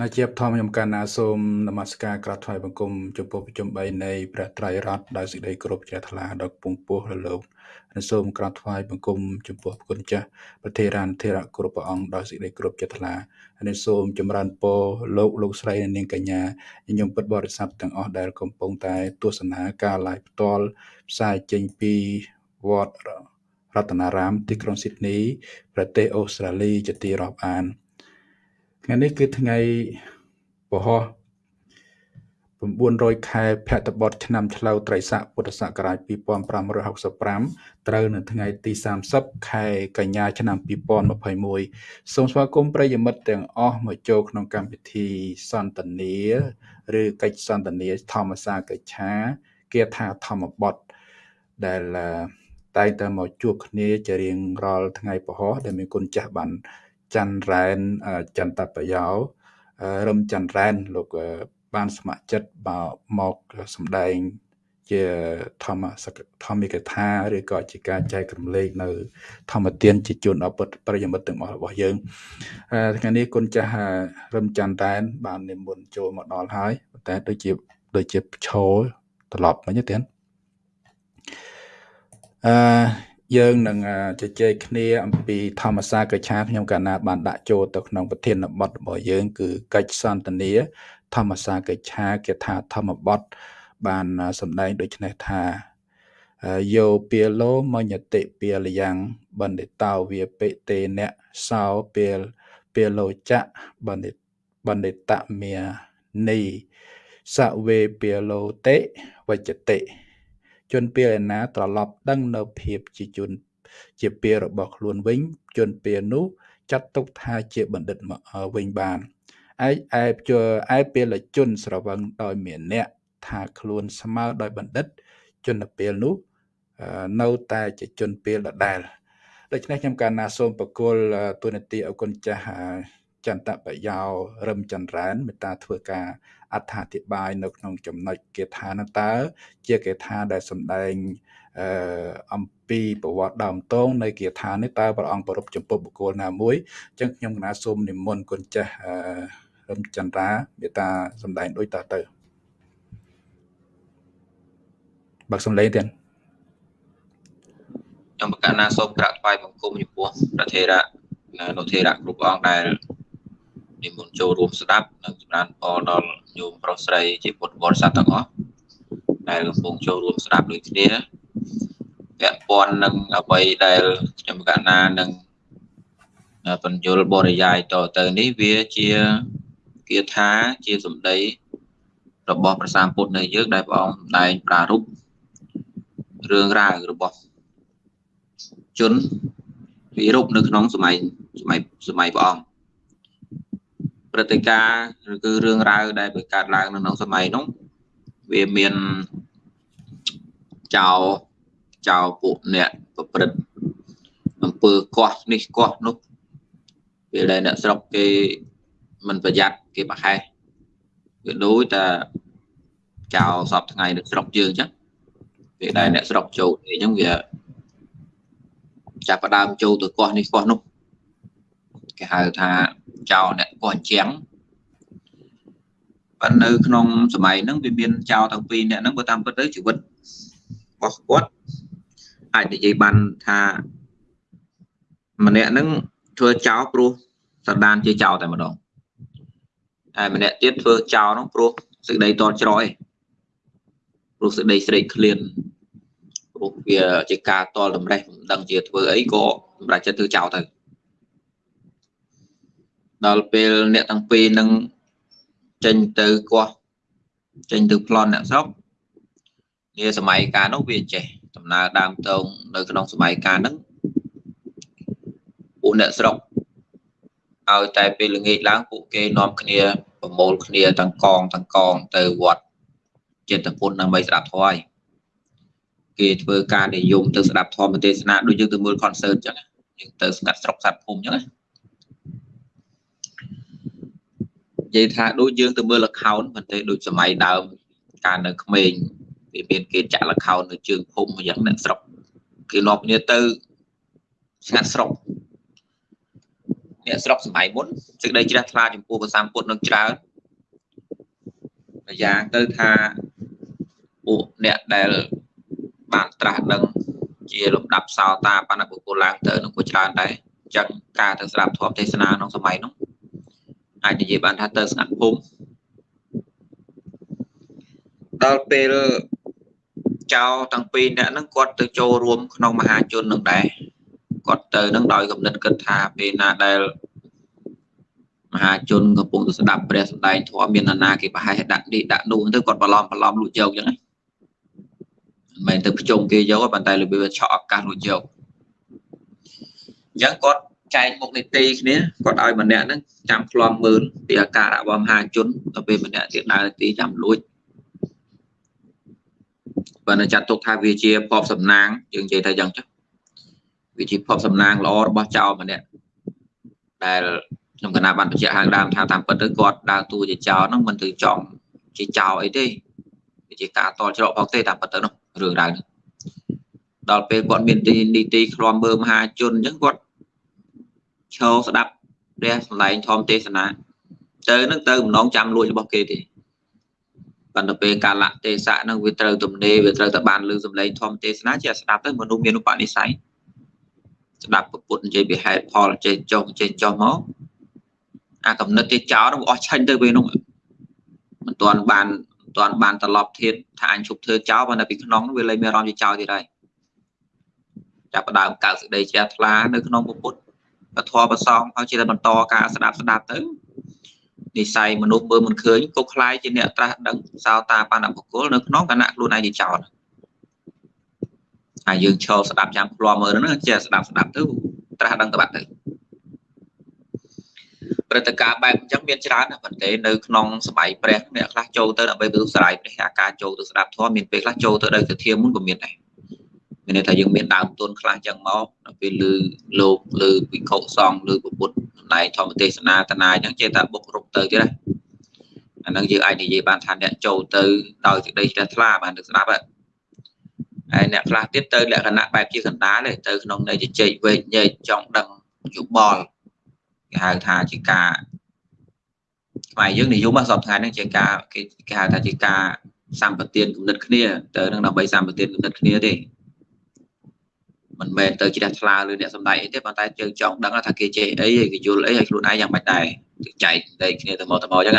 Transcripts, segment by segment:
ណាជាបធម្មខ្ញុំកណ្ណាសូមនមស្ការក្រាបថ្វាយបង្គំចំពោះប្រជុំ3នៃព្រះត្រៃរតន៍ដោយសេចក្តីគោរពជ្រះថ្លាដល់ពងពោះរលោកនិងសូមក្រាបថ្វាយបង្គំចំពោះគុណចាស់ប្រធេរានធេរៈគ្រប់ព្រះអង្គដោយសេចក្តីគោរពជ្រះថ្លាហើយសូមចម្រើនពរលោកលោកស្រីនិងនាងកញ្ញាញញុំពិតបរិស័ទទាំងអស់ដែលកំពុងតែទស្សនាការ live ផ្ទាល់ផ្សាយចេញពីវត្តរតនារាមទីក្រុងស៊ីដនីប្រទេសអូស្ត្រាលីជាទីរាប់អាន ថ្ងៃនេះគឺថ្ងៃពហុ900ខែភទ្របទឆ្នាំឆ្លូវត្រីស័កពុទ្ធសករាជ2565ត្រូវនៅថ្ងៃទី30ខែកញ្ញាឆ្នាំ2021សូមស្វាគមន៍ប្រិយមិត្តទាំងអស់មកចូលក្នុងកម្មវិធីសន្ទនាឬកិច្ចសន្ទនាធម្មសាកិច្ឆាគាថាធម្មបទដែលតែងតែមកជួបគ្នាជារៀងរាល់ថ្ងៃពហុដែលមានគុណចាស់បាន ច័ន្ទរ៉ែនចន្ទបយោរឹមច័ន្ទរ៉ែនលោកបានស្ម័គ្រចិត្តមកសម្ដែងជាធម្មធម្មិកថាឬក៏ជាការចែករំលែកនៅ ធម្មទានជាជូនដល់ប្រិយមិត្តទាំងអស់របស់យើងថ្ងៃនេះគុណចាស់រឹមច័ន្ទរ៉ែន បាននិមន្តចូលមកដល់ហើយតែដូចជាដូចជាឈរត្រឡប់មិញទេអឺ យើងនឹងជជែកគ្នាអំពីធម្មសាកិច្ឆាខ្ញុំកាលណាបានដាក់ចូលទៅក្នុងប្រធានបទរបស់យើង គឺកិច្ចសន្ទនាធម្មសាកិច្ឆាគេថាធម្មបទបានសម្ដែងដូចនេះថាយោពាលោមញ្ញតិពាលយ៉ាងបណ្ឌិតោវាពិទេអ្នកសោពាលពាលោចៈបណ្ឌិតបណ្ឌិតមេនីសវេពាលោតិវចតិ ជនពេលឯណាត្រឡប់ដឹងនៅភាពជាជនជាពេលរបស់ខ្លួនវិញ ជនពេលនោះចាត់ទុកថាជាបណ្ឌិតវិញបានឯឯឯពេលជនស្រវឹងដោយមានអ្នកថាខ្លួនស្មើដោយបណ្ឌិត ជនពេលនោះនៅតែជាជនពេលដដែលដូច្នេះខ្ញុំកាលណាសូមបកគលទូនាទីអគុណចាស់ ចន្ទបយោរឹមចន្ទរ៉ែនមេត្តាធ្វើការអត្ថាធិប្បាយនៅក្នុងចំណុចគាថានោះតើជាគាថាដែលសម្ដែងអឺអំពីប្រវត្តិដើមតងនៃគាថានេះតើព្រះអង្គប្រពចំពោះបុគ្គលណាមួយអញ្ចឹងខ្ញុំកណាសូមនិមន្តគុណចាស់អឺរឹមចន្ទរាមេត្តាសម្ដែងដូចតទៅបើកសំឡេងទៀតខ្ញុំប្រកាសណាសូមក្រាបថ្វាយបង្គំចំពោះប្រធេរៈនុធេរៈគ្រប់អង្គដែល និមន្តចូលរួមស្ដាប់និងចម្រើនពរដល់ញោមប្រុសស្រីជាពុទ្ធបរិស័ទទាំងអស់ដែលកំពុងចូលរួមស្ដាប់ដូចគ្នាពាក់ព័ន្ធនឹងអ្វីដែលខ្ញុំកណានឹងបញ្យលបរិយាយតទៅនេះវាជាគាថាជាសម្ដីរបស់ព្រះសម្ពុទ្ធនៅយើងដែលព្រះអង្គដែងប្រារព្ធរឿងរ៉ាវរបស់ជនវិរុបនៅក្នុងសម័យសម័យសម័យព្រះអង្គ ព្រឹត្តិការណ៍ឬគឺរឿងរ៉ាវដែលបង្កើតឡើងនៅក្នុងសម័យនោះវាមានចោលចោលពួកអ្នកប្រព្រឹត្តអំពើកោះនេះកោះនោះពេលដែលអ្នកស្រុកគេមិនប្រយ័ត្នគេប្រហែសវាដូចតែចោលសពថ្ងៃនៅស្រុកយើងអញ្ចឹងពេលដែលអ្នកស្រុកចូលអញ្ចឹងវាចាប់ផ្ដើមចូលទៅកោះនេះកោះនោះគេហៅថា ចោលអ្នកកោះជាងប៉ុន្តែនៅក្នុងសម័យហ្នឹងវាមានចោលទាំងពីរអ្នកហ្នឹងបើតាមពិតទៅជីវិតរបស់គាត់អាចនិយាយបានថាម្នាក់ហ្នឹងធ្វើចោលព្រោះសន្តានជាចោលតែម្ដងហើយម្នាក់ទៀតធ្វើចោលហ្នឹងព្រោះសេចក្តីតច្រយព្រោះសេចក្តីស្រេកឃ្លានព្រោះវាជាការតល់តម្រេះមិនដឹងជាធ្វើអីក៏សម្រាប់ចិត្តធ្វើចោលទៅ ដល់ពេលអ្នកទាំងពីរនឹងចេញទៅកោះចេញទៅប្លន់អ្នកស្រុកនាសម័យកាលនោះវាចេះដំណើរដើមតងនៅក្នុងសម័យកាលហ្នឹងពួកអ្នកស្រុកឲ្យតែពេលល្ងាចឡើងពួកគេនាំគ្នាប្រមូលគ្នាទាំងកងទាំងកងទៅវត្តចិត្តពុនដើម្បីស្ដាប់ធម៌ហើយគេធ្វើការនិយមទៅស្ដាប់ធម៌ទេសនាដូចយើងទៅមើល concert ចឹងយើងទៅស្ងាត់ស្រុកសត្វភូមិចឹងណានិ យាយថាដូចយើងទៅមើល account មិនទេដូចសម័យដើមកាលនៅក្មេងវាមានគេចាក់ account នៅជើងភូមិយ៉ាងអ្នកស្រុកគេនាំគ្នាទៅស្ងាត់ស្រុកអ្នកស្រុកសម័យមុនសេចក្តីជ្រះថ្លាចំពោះព្រះសម្ពុទ្ធនឹងច្រើនម្យ៉ាងទៅថាពួកអ្នកដែលបានត្រាស់ដឹងជាលំដាប់សោតាបណ្ឌបុគ្គលឡើងទៅនឹងក៏ច្រើនដែរអញ្ចឹងការទៅស្ដាប់ធម៌ទេសនាក្នុងសម័យនោះ អាចនិយាយបានថាទៅស្ងាត់ភូមិដល់ពេលចៅទាំងពីរអ្នកហ្នឹងគាត់ទៅចូលរួមក្នុងមហាជននឹងដែរគាត់ទៅនឹងដោយកំណត់គិតថាពេលណាដែលមហាជនកំពុងទៅស្ដាប់ព្រះសម្ដែងធម៌មាននរណាគេប្រហែលដាក់នេះដាក់នោះទៅគាត់បន្លំបន្លំលួចយកអញ្ចឹងមិនមែនទៅប្រជុំគេយកប៉ុន្តែរបៀបឆក់ឱកាសលួចយកអញ្ចឹងគាត់ ចែកមុខនីតិគ្នាគាត់ឲ្យម្នាក់ហ្នឹងចាំឃ្លាំមើលពីអាការៈរបស់មហាជនដល់ពេលម្នាក់ទៀតដើរទីចាំលួចបើនៅចាត់ទុកថាវាជាភពសំណាងយើងនិយាយថាយ៉ាងចុះវាជាភពសំណាងល្អរបស់ចៅម្នាក់ដែលខ្ញុំកណាបានបញ្ជាក់ខាងដើមថាតាមពិតទៅគាត់ដើរតួជាចៅហ្នឹងមិនទៅចំជាចៅអីទេវាជាការតល់ច្រកផងទេតាមពិតទៅនោះរឿងរ៉ាវនេះដល់ពេលគាត់មានទីនីតិឃ្លាំមើលមហាជនអញ្ចឹងគាត់ ឈរស្ដាប់ព្រះសម្ដែងធម្មទេសនាទៅនឹងទៅម្ដងចាំលួចរបស់គេទេប៉ុន្តែពេលកាលៈទេសៈនឹងវាត្រូវទំនេរវាត្រូវតែបានលើសំឡេងធម្មទេសនាជាស្ដាប់ទៅមនុស្សមានឧបនិស្ស័យស្ដាប់ពុទ្ធនិយាយពីហេតុផលចេះចុះចេះចុះមកអាកំណត់ចេះចោលនឹងអស់ឆាញ់ទៅពេលនោះមិនទាន់បានមិនទាន់បានត្រឡប់ធៀបថាអញជប់ធ្វើចោលប៉ុន្តែពីក្នុងវាលែងមានអារម្មណ៍ជាចោលទៀតហើយចាប់ផ្ដើមកើតសេចក្តីជ្រះថ្លានៅក្នុងពុទ្ធ បធរប្រសងហើយជាបន្តការស្ដាប់ស្ដាប់ទៅនិស័យមនុស្សមើលមិនឃើញគុកខ្លាយជាអ្នកត្រាស់ដឹងសោតាបណ្ឌបុគ្គលនៅក្នុងគណៈខ្លួនឯងជាចោតហើយយើងឈរស្ដាប់ចាំឃ្លាំមើលហ្នឹងជាស្ដាប់ស្ដាប់ទៅត្រាស់ដឹងទៅបាត់ទៅព្រឹត្តិការណ៍បែបអញ្ចឹងមានច្រើនណាស់ប៉ុន្តែនៅក្នុងសម័យព្រះអ្នកខ្លះចូលទៅដើម្បីទៅស្រ័យព្រះអាការចូលទៅស្ដាប់ធម៌មានពេលខ្លះចូលទៅដល់ទធាមុនក៏មានដែរ មានន័យថាយើងមានដើមទុនខ្លះអញ្ចឹងមកដល់ពេលលើលោកលើវិខុសង្ឃលើពុទ្ធសម្ដែងធម្មទេសនាតនាអញ្ចឹងចេះតែបុករុកទៅទៀតណាអានឹងយើងអាចនិយាយបានថាអ្នកចូលទៅដោយសេចក្តីជ្រះថ្លាបានទៅស្ដាប់ហើយអ្នកខ្លះទៀតទៅលក្ខណៈបែបជាកណ្ដាលទៅក្នុងន័យជជែកវែកញែកចង់ដឹងយោបល់គេហៅថាជាការខ្មែរយើងនិយមសពថ្ងៃហ្នឹងជាការគេគេហៅថាជាការសម្បទានគំនិតគ្នាទៅនឹងដើម្បីសម្បទានគំនិតគ្នាទេ មិនមែនទៅជ្រះថ្លាលើអ្នកសំដែងអីទេប៉ុន្តែយើងចង់ដឹងថាគេចេះអីហើយគេយល់អីហើយខ្លួនឯងយ៉ាងម៉េចដែរចែកតែគ្នាទៅមកទៅមកអញ្ចឹង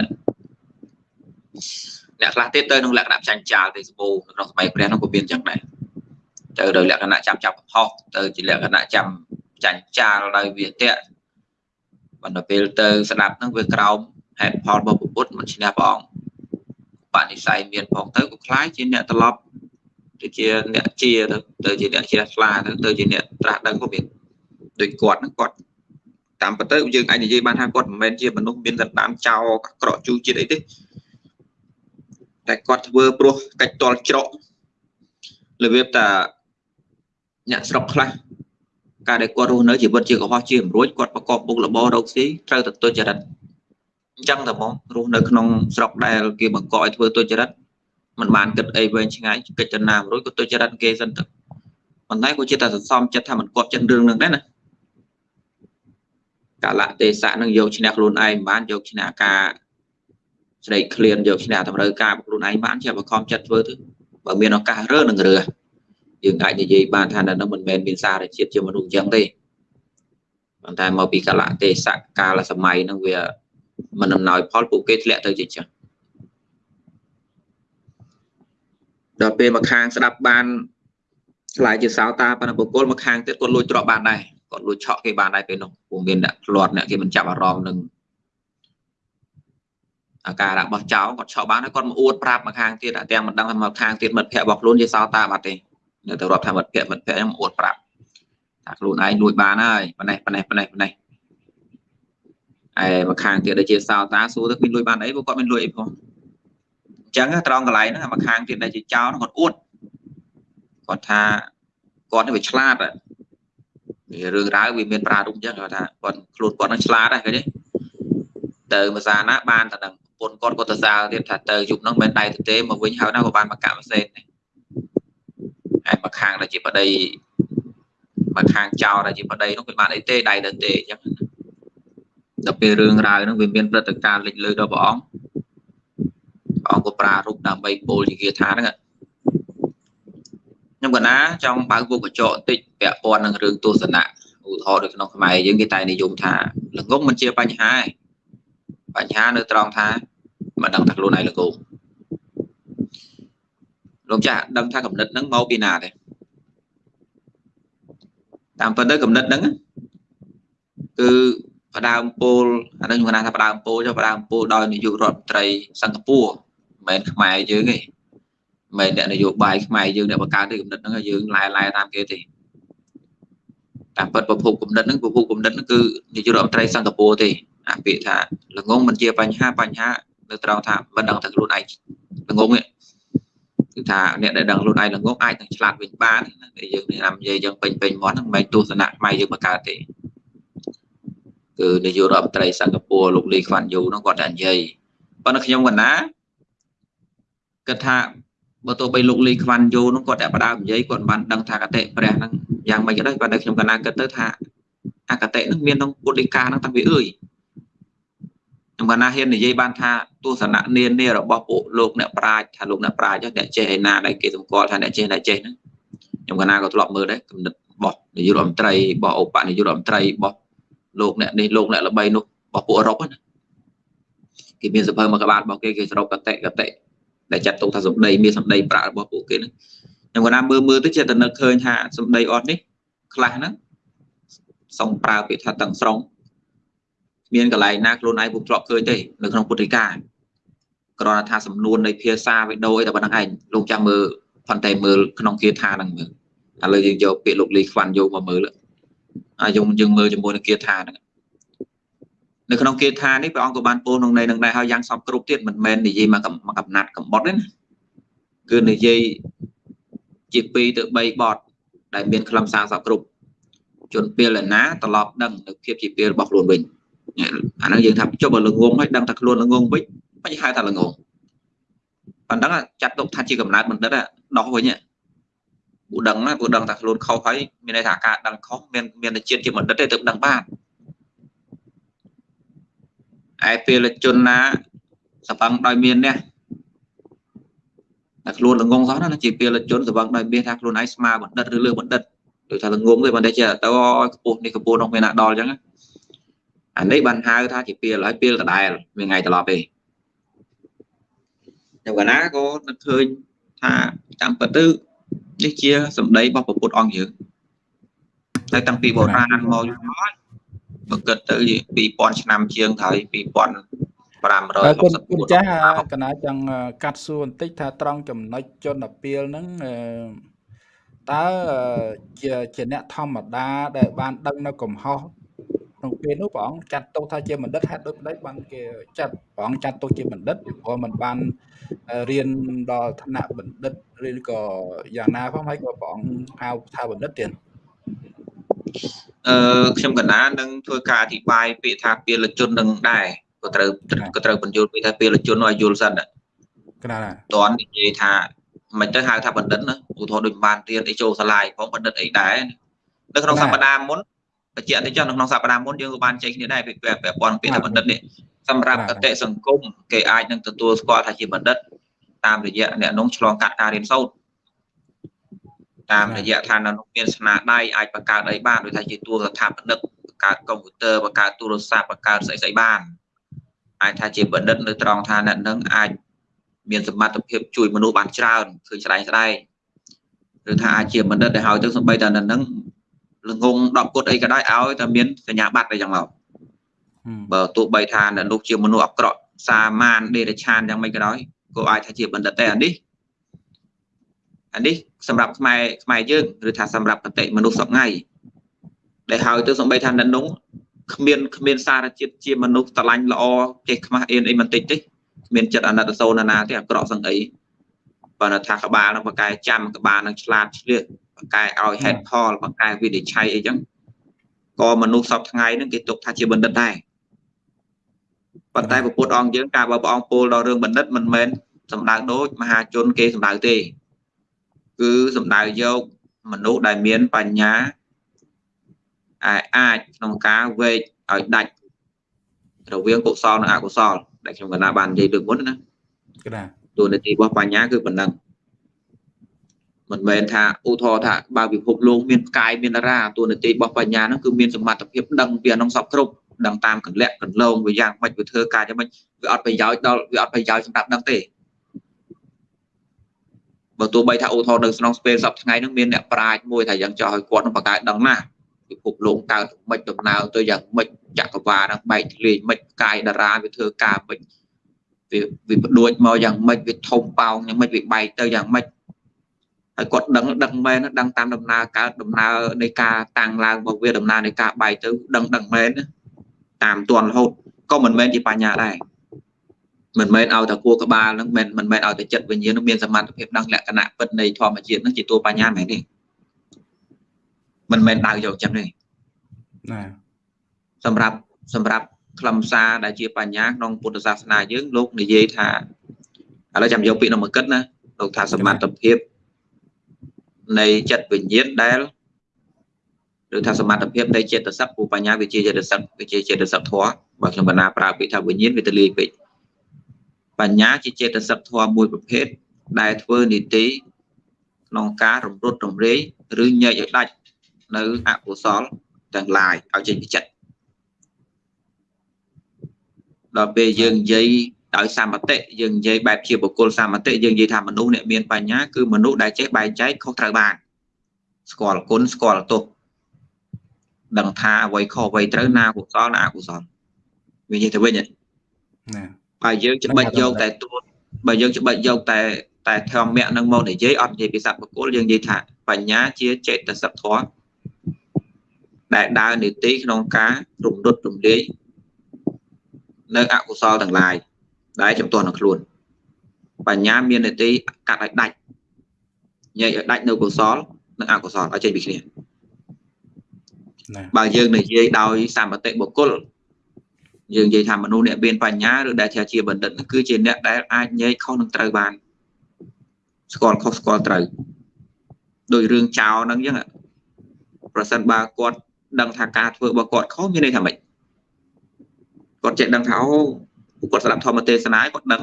អ្នកខ្លះទៀតទៅក្នុងលក្ខណៈចាញ់ចាលទេសបូក្នុងសម័យព្រះនោះក៏មានអញ្ចឹងដែរទៅដោយលក្ខណៈចាំចាប់ផុសទៅជាលក្ខណៈចាំចាញ់ចាលដោយវាតៈបណ្ដពេលទៅស្ដាប់ហ្នឹងវាក្រោមហេតុផលរបស់ពុទ្ធមិនឈ្នះព្រះអង្គបនិស័យមានផងទៅក៏คล้ายជាអ្នកត្រឡប់ ទៅជាអ្នកជាទៅទៅជាអ្នកជ្រះថ្លាទៅទៅជាអ្នកត្រាស់ដឹងក៏មានដូចគាត់ហ្នឹងគាត់តាមពិតទៅយើងអាចនិយាយបានថាគាត់មិនមែនជាមនុស្សមានសន្តានចោលក្រក់ជូរជាតិអីទេតែគាត់ធ្វើព្រោះកាច់តល់ច្រករបៀបតាអ្នកស្រុកខ្លះការដែលគាត់រស់នៅជីវិតជាកុហកជាអំរួចគាត់ប្រកបមុខរបររកស៊ីត្រូវតែទុច្ចរិតអញ្ចឹងតែហ្មងរស់នៅក្នុងស្រុកដែលគេបង្កឲ្យធ្វើទុច្ចរិត មិនបានគិតអីវែងឆ្ងាយគិតចំណាមរួចក៏ទុច្ចរិតគេសិនទៅប៉ុន្តែគាត់ចិត្តតែសន្សំចិត្តថាមិនគប់ចិត្តរឿងនឹងដែរណាកាលៈទេសៈនឹងយកឈ្នះខ្លួនឯងបានយកឈ្នះការស្រេកឃ្លានយកឈ្នះតម្រូវការរបស់ខ្លួនឯងបានជាបខំចិត្តធ្វើទៅបើមានឱកាសរើនឹងរើយើងអាចនិយាយបានថានៅនឹងមិនមែនមានសារជាតិជាមនុស្សអញ្ចឹងទេប៉ុន្តែមកពីកាលៈទេសៈកាលសម័យនឹងវាមិនអំណោយផលពួកគេធ្លាក់ទៅជាចឹង ដល់ពេលមកខាងស្ដាប់បានឆ្លើយជាសោតាបណ្ឌបុគ្គលមកខាងទៀតគាត់លួចទ្រព្យបានដែរគាត់លួចឆក់គេបានដែរពេលនោះពួកមានអ្នកផ្លាត់អ្នកគេមិនចាប់អារម្មណ៍នឹងអាការរបស់ចៅគាត់ឆក់បានហើយគាត់មកអួតប្រាប់មកខាងទៀតតែទាំងមិនដឹងថាមកខាងទៀតមិត្តភ័ក្តិរបស់ខ្លួនជាសោតាបាត់ទេនៅទៅរាប់ថាមិត្តភ័ក្តិមិត្តភ័ក្តិហ្នឹងអួតប្រាប់ថាខ្លួនឯងលួចបានហើយប៉ណេះប៉ណេះប៉ណេះប៉ណេះឯមកខាងទៀតដូចជាសោតាសួរទៅមានលួចបានអីព្រោះគាត់មានលួចអីផង ចឹងត្រង់កន្លែងហ្នឹងមកខាងទៀតដែលជាចោលគាត់អួតគាត់ថាគាត់នេះវាឆ្លាតវារឿងរ៉ាវវាមានប្រារព្ធចឹងគាត់ថាគាត់ខ្លួនគាត់នឹងឆ្លាតដែរឃើញទេទៅភាសាណាបានតែដឹងពុនគាត់គាត់ទៅសារទៀតថាទៅយប់ហ្នឹងមិនដៃទៅទេមកវិញហើយណាក៏បានមកកាក់ផ្សេងដែរហើយមកខាងដែលជាប្តីមកខាងចោលដែលជាប្តីនោះវាបានអីទេដៃទៅទេអញ្ចឹងដល់ពេលរឿងរ៉ាវហ្នឹងវាមានព្រឹត្តិការណ៍លេចលើដល់ព្រះអង្គព្រះ អង្គក៏ប្រារព្ធដើម្បីពោលជាគាថាហ្នឹងខ្ញុំកណាចង់បើកពុកកញ្ចក់បន្តិចពាក់ព័ន្ធនឹងរឿងទស្សនៈឧទាហរណ៍នៅក្នុងខ្មែរយើងគេតែនិយមថាល្ងងមិនជាបញ្ហាទេបញ្ហានៅត្រង់ថាមិនដឹងថាខ្លួនឯងល្ងងលោកចាស់ដឹងថាកំណត់ហ្នឹងមកពីណាទេតាមពិតទៅកំណត់ហ្នឹងគឺផ្ដើមពោលអានេះខ្ញុំថាផ្ដើមពោលចុះផ្ដើមពោលដោយនាយករដ្ឋមន្ត្រីសិង្ហបុរី មិនមែនខ្មែរយើងទេមិនមែនអ្នកនយោបាយខ្មែរយើងអ្នកបង្កើតទេកំណត់ហ្នឹងយើងឡែឡែតាមគេទេតាមពិតប្រភពគំនិតហ្នឹងប្រភពគំនិតហ្នឹងគឺនាយករដ្ឋមន្ត្រីសិង្ហបុរីទេអាពាក្យថាល្ងងមិនជាបញ្ហាបញ្ហានៅត្រង់ថាមិនដឹងថាខ្លួនឯងល្ងងទេគឺថាអ្នកដែលដឹងខ្លួនឯងល្ងងអាចនឹងឆ្លាតវិញបានតែយើងនិយាយយើងពេញពេញមាត់ហ្នឹងមិនមែនទស្សនៈខ្មែរយើងបង្កើតទេគឺនាយករដ្ឋមន្ត្រីសិង្ហបុរីលោកលីខ្វាន់យូហ្នឹងគាត់តែនិយាយប៉ុន្តែខ្ញុំកណា គិតថាបើទោះបីលោកលីខ្វាន់យូហ្នឹងគាត់តែបដើនិយាយគាត់បានដឹងថាកតិព្រះហ្នឹងយ៉ាងម៉េចក៏ដោយប៉ុន្តែខ្ញុំកណាគិតទៅថាអកតិហ្នឹងមានក្នុងពុទ្ធដីកាហ្នឹងតាំងពីអើយខ្ញុំកណាហ៊ាននិយាយបានថាទស្សនៈនានារបស់ពួកលោកអ្នកប្រាជ្ញថាលោកអ្នកប្រាជ្ញអ្នកចេះឯណាដែលគេសម្គាល់ថាអ្នកចេះអ្នកចេះហ្នឹងខ្ញុំកណាក៏ធ្លាប់មើលដែរគំនិតរបស់នាយករដ្ឋមន្ត្រីរបស់ឧបនាយករដ្ឋមន្ត្រីរបស់លោកអ្នកនេះលោកអ្នកល្បីនោះរបស់ពួកអឺរ៉ុបណាគេមានសភៅមួយក្បាលរបស់គេគេសរុបកតិកតិ ដែលចាត់ទុកថាសម្ដីមានសម្ដីប្រាក់របស់ពួកគេហ្នឹងខ្ញុំគាត់ណាមើលមើលទៅចេះតែនឹកឃើញថាសម្ដីអត់នេះខ្លះហ្នឹងសុំប្រើពាក្យថាទាំងស្រុងមានកន្លែងណាខ្លួនឯងពុំធ្លាប់ឃើញទេនៅក្នុងពុទ្ធិកាគ្រាន់តែថាសំនួននៃភាសាវិដូអីតែប៉ុណ្្នឹងឯងលោកចាំមើលផន្តែមើលក្នុងគាថាហ្នឹងមើលឥឡូវយើងយកពាក្យលោកលីខ្វាន់យកមកមើលហើយយើងយើងមើលជាមួយនឹងគាថាហ្នឹង នៅក្នុងគាថានេះព្រះអង្គក៏បានពោលក្នុងន័យនឹងដែរហើយយ៉ាងសពគ្រប់ទៀតមិនមែននិយាយមកកំណាត់កំបុតទេណាគឺនិយាយជា2ទៅ3បទដែលមានខ្លឹមសារសពគ្រប់ជនពេលណាត្រឡប់ដឹងនៅភាពជាពេលរបស់ខ្លួនវិញអាហ្នឹងយើងថាចុះបើល្ងងហើយដឹងថាខ្លួនល្ងងវិញមិនហៅថាល្ងងប៉ុណ្ណឹងចាត់ទុកថាជាកំណើតបណ្ឌិតដោះវិញពូដឹងណាពូដឹងថាខ្លួនខុសហើយមានន័យថាការដឹងខុសមានមានជាតិជាបណ្ឌិតទេទើបដឹងបាន ឯពេលជនណាសបង្ដោយមាននេះតែខ្លួនល្ងងសោះណាជាពេលជនសបង្ដោយមានថាខ្លួនឯងស្មើបណ្ឌិតឬលើបណ្ឌិតដូចថាល្ងងទេប៉ុន្តែជាទៅខ្ពស់នេះខ្ពស់នោះមានណាដល់អញ្ចឹងអានេះបានហៅថាជាពេលហើយពេលដដែលមានថ្ងៃត្រឡប់ទេតែកាលណាក៏នឹកឃើញថាតាមពិតទៅនេះជាសម្ដីរបស់ពុទ្ធអង្គយើងតែតាំងពីបុរាណមកយូរហើយ បើគិតទៅ2000ឆ្នាំជាងហើយ2560គុណគុណចាស់កណាចង់កាត់សួរបន្តិចថាត្រង់ចំណុចជនអាពាលហ្នឹងតើជាជាអ្នកធម្មតាដែលបានដឹងនៅកំហុសក្នុងពេលនោះព្រះអង្គចាត់ទុកថាជាបណ្ឌិតហេតុដូចម្ដេចបានគេចាត់ព្រះអង្គចាត់ទុកជាបណ្ឌិតពីព្រោះมันបានរៀនដល់ឋានៈបណ្ឌិតឬក៏យ៉ាងណាផងហើយក៏ព្រះអង្គហៅថាបណ្ឌិតទៀត អឺខ្ញុំកណានឹងធ្វើការអធិប្បាយពាក្យថាពលជននឹងដែរក៏ត្រូវក៏ត្រូវបញ្យល់ពីថាពលជនឲ្យយល់សិនកណាតន់និយាយថាមិនទៅហៅថាបណ្ឌិតណាឧទាហរណ៍ដូចបានរៀនអីចូលសាលាផងបណ្ឌិតអីដែរនៅក្នុងសប្តាហ៍មុនបញ្ជាក់ទៅចុះនៅក្នុងសប្តាហ៍មុនយើងក៏បានចែកគ្នាដែរពាក្យពាក់ព័ន្ធពាក្យថាបណ្ឌិតនេះសម្រាប់កតិសង្គមគេអាចនឹងទទួលស្គាល់ថាជាបណ្ឌិតតាមរយៈអ្នកនោះឆ្លងកាត់ការរៀនសូត្រ តាមរយៈថានៅនោះមានស្នាដៃអាចបង្កើតអីបានដូចថាជាតួស្ថាបនិកបង្កើតកុំព្យូទ័របង្កើតទូរស័ព្ទបង្កើតស្អីស្អីបានអាចថាជាបណ្ឌិតនៅត្រង់ថាអ្នកនឹងអាចមានសមត្ថភាពជួយមនុស្សបានច្រើនឃើញស្ដែងស្ដែងឬថាអាចជាបណ្ឌិតដែលហើយទៅសំបីតែនៅនឹងល្ងង10គុតអីក៏ដោយឲ្យតែមានសញ្ញាបត្រអីចឹងមកបើទោះបីថានៅនោះជាមនុស្សអាក្រក់សាមានដេរឆានយ៉ាងម៉េចក៏ដោយក៏អាចថាជាបណ្ឌិតដែរអានេះ អានេះសម្រាប់ខ្មែរខ្មែរយើងឬថាសម្រាប់កតិមនុស្សសពថ្ងៃដែលហើយទៅសំបីថានៅនោះគ្មានគ្មានសារជាតិជាមនុស្សស្រឡាញ់ល្អចេះខ្មាស់អៀនអីបន្តិចទេគ្មានចិត្តអាណិតសូនណាទេអាក្រក់សឹងអីបើថាក្បាលនឹងបកែចាំក្បាលនឹងឆ្លាតឆ្លៀសបកែឲ្យហេតុផលបកែវិនិច្ឆ័យអីចឹងក៏មនុស្សសពថ្ងៃហ្នឹងគេទុកថាជាបណ្ឌិតដែរប៉ុន្តែពុទ្ធអង្គយើងការបើព្រះអង្គពោលដល់រឿងបណ្ឌិតមិនមែនសំដៅដូចមហាជនគេសំដៅទេ គឺសំដៅយកមនុស្សដែលមានបញ្ញាអាចក្នុងការវេកឲ្យដាច់រវាងកុសលនិងអកុសលដែលខ្ញុំកណ្ដាបាននិយាយលើកមុនណាកណាតួនាទីរបស់បញ្ញាគឺប៉ុណ្ណឹងមិនមែនថាឧទាហរណ៍ថាបើពិភពលោកមានកាយមានតារាតួនាទីរបស់បញ្ញាហ្នឹងគឺមានសមត្ថភាពដឹងពីអានោះសពគ្រប់ដឹងតាមកលៈកន្លងវាយ៉ាងម៉េចវាធ្វើការយ៉ាងម៉េចវាអត់ប្រយោជន៍ដល់វាអត់ប្រយោជន៍សម្រាប់ដឹងទេ បើទោះបីថាឧទាហរណ៍នៅក្នុងស្ពេលសប្ថ្ងៃហ្នឹងមានអ្នកប្រាជ្ញមួយថាយ៉ាងចោះឲ្យគាត់នឹងបង្កើតដឹងណាពិភពលោកកើតមិនដំណើរទៅយ៉ាងម៉េចចក្រវាលហ្នឹងបែកធ្លាយមិនកាយតារាវាធ្វើការមិនវាវាបដួចមកយ៉ាងម៉េចវាធំប៉ោងយ៉ាងម៉េចវាបែកទៅយ៉ាងម៉េចហើយគាត់ដឹងដឹងមែនដឹងតាមដំណើរកើតដំណើរនៃការតាំងឡើងរបស់វាដំណើរនៃការបែកទៅដឹងដឹងមែនតាមទាន់រហូតក៏មិនមែនជាបញ្ញាដែរ មិនមែនឲ្យតែគួរក្បាលហ្នឹងមិនមិនមែនឲ្យតែចិត្តវិញ្ញាណនឹងមានសមត្ថភាពដឹងលក្ខណៈពិតនៃធម្មជាតិហ្នឹងជាតួបញ្ញាមែនទេមិនមែនដៅយកចឹងទេណាសម្រាប់សម្រាប់ខ្លឹមសារដែលជាបញ្ញាក្នុងពុទ្ធសាសនាយើងលោកនិយាយថាឥឡូវចាំយកពាក្យនោះមកគិតណាលោកថាសមត្ថភាពនៃចិត្តវិញ្ញាណដែលឬថាសមត្ថភាពនៃចេតសិកពូបញ្ញាវិជាចេតសិកវិជាចេតសិកធម៌បើខ្ញុំបណ្ណាប្រើពាក្យថាវិញ្ញាណវាទលាយពេក បញ្ញាជាចេតសិកធម៌មួយប្រភេទដែលធ្វើនីតិក្នុងការរំរុតរំរាយឬញែកឲ្យដាច់នៅអកុសលទាំងឡាយឲ្យចេញពីចិត្តដល់ពេលយើងនិយាយដោយសមតិយើងនិយាយបែបជាបុគ្គលសមតិយើងនិយាយថាមនុស្សអ្នកមានបញ្ញាគឺមនុស្សដែលចេះបែងចែកខុសត្រូវបានស្គាល់គុណស្គាល់ទោសដឹងថាអ្វីខុសអ្វីត្រូវណាកុសលណាអកុសលវានិយាយទៅវិញណា បើយើងច្បិចយកតែទួតបើយើងច្បិចយកតែតែធម្មៈនឹងមកនិយាយអត់និយាយពីសត្វបុគ្គលយើងនិយាយថាបញ្ញាជាចេតសិកធម៌ដែលដើរនីតិក្នុងការរំលត់រំលាយនៅអកុសលទាំងឡាយដែលចំទាស់នឹងខ្លួន បញ្ញាមាននីតិកាត់ឲ្យដាច់ញែកឲ្យដាច់នៅកុសលនិងអកុសលឲ្យចេញពីគ្នាណាបើយើងនិយាយដោយសម្បតិបុគ្គល យើងនិយាយថាមនុស្សអ្នកមានបញ្ញាឬដែលថាជាបណ្ឌិតនោះគឺជាអ្នកដែលអាចញែកខុសនឹងត្រូវបានស្គាល់ខុសស្គាល់ត្រូវដោយរឿងចោលហ្នឹងអញ្ចឹងប្រសិនបើគាត់ដឹងថាការធ្វើរបស់គាត់ខុសមានន័យថាម៉េចគាត់ចេះដឹងថាអូគាត់ស្ដាប់ធម្មទេសនាគាត់ដឹង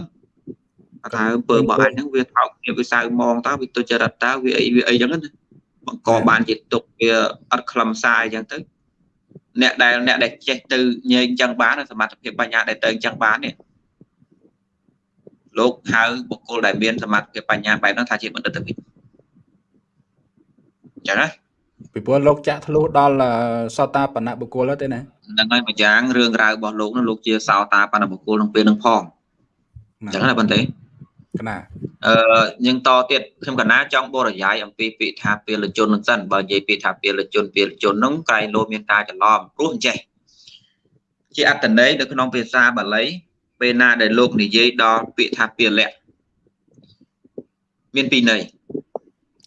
ថាអំពើរបស់អញហ្នឹងវាថោកគ្នាវាសៅមងតើវាទុច្ចរិតតើវាអីវាអីអញ្ចឹងណាបង្កបានជាទុកវាអត់ខ្លឹមសារអញ្ចឹងទៅ អ្នកដែលអ្នកដែលចេះទៅញែកអញ្ចឹងបានសមត្ថភាពបញ្ញាដែលទៅអញ្ចឹងបាននេះលោកហៅបុគ្គលដែលមានសមត្ថភាពបញ្ញាបែបហ្នឹងថាជាបណ្ឌិតទៅវិញអញ្ចឹងណាពីព្រោះលោកចាក់ធ្លុះដល់អឺសតាបណៈបុគ្គលទៅទេណាហ្នឹងហើយម្យ៉ាងរឿងរ៉ាវរបស់លោកនោះលោកជាសោតាបណ្ឌបុគ្គលក្នុងពេលហ្នឹងផងអញ្ចឹងណាបន្តិច កណាអឺយើងតទៀតខ្ញុំកណាចង់បរិយាយអំពីពាក្យថាពេលជននឹងសិនបើនិយាយពាក្យថាពេលជនពេលជនហ្នឹងក្រែងលោមានការច្រឡំព្រោះអញ្ចេះជាអត្តន័យនៅក្នុងភាសាបាលីពេលណាដែលលោកនិយាយដល់ពាក្យថាពលៈមានពីរន័យ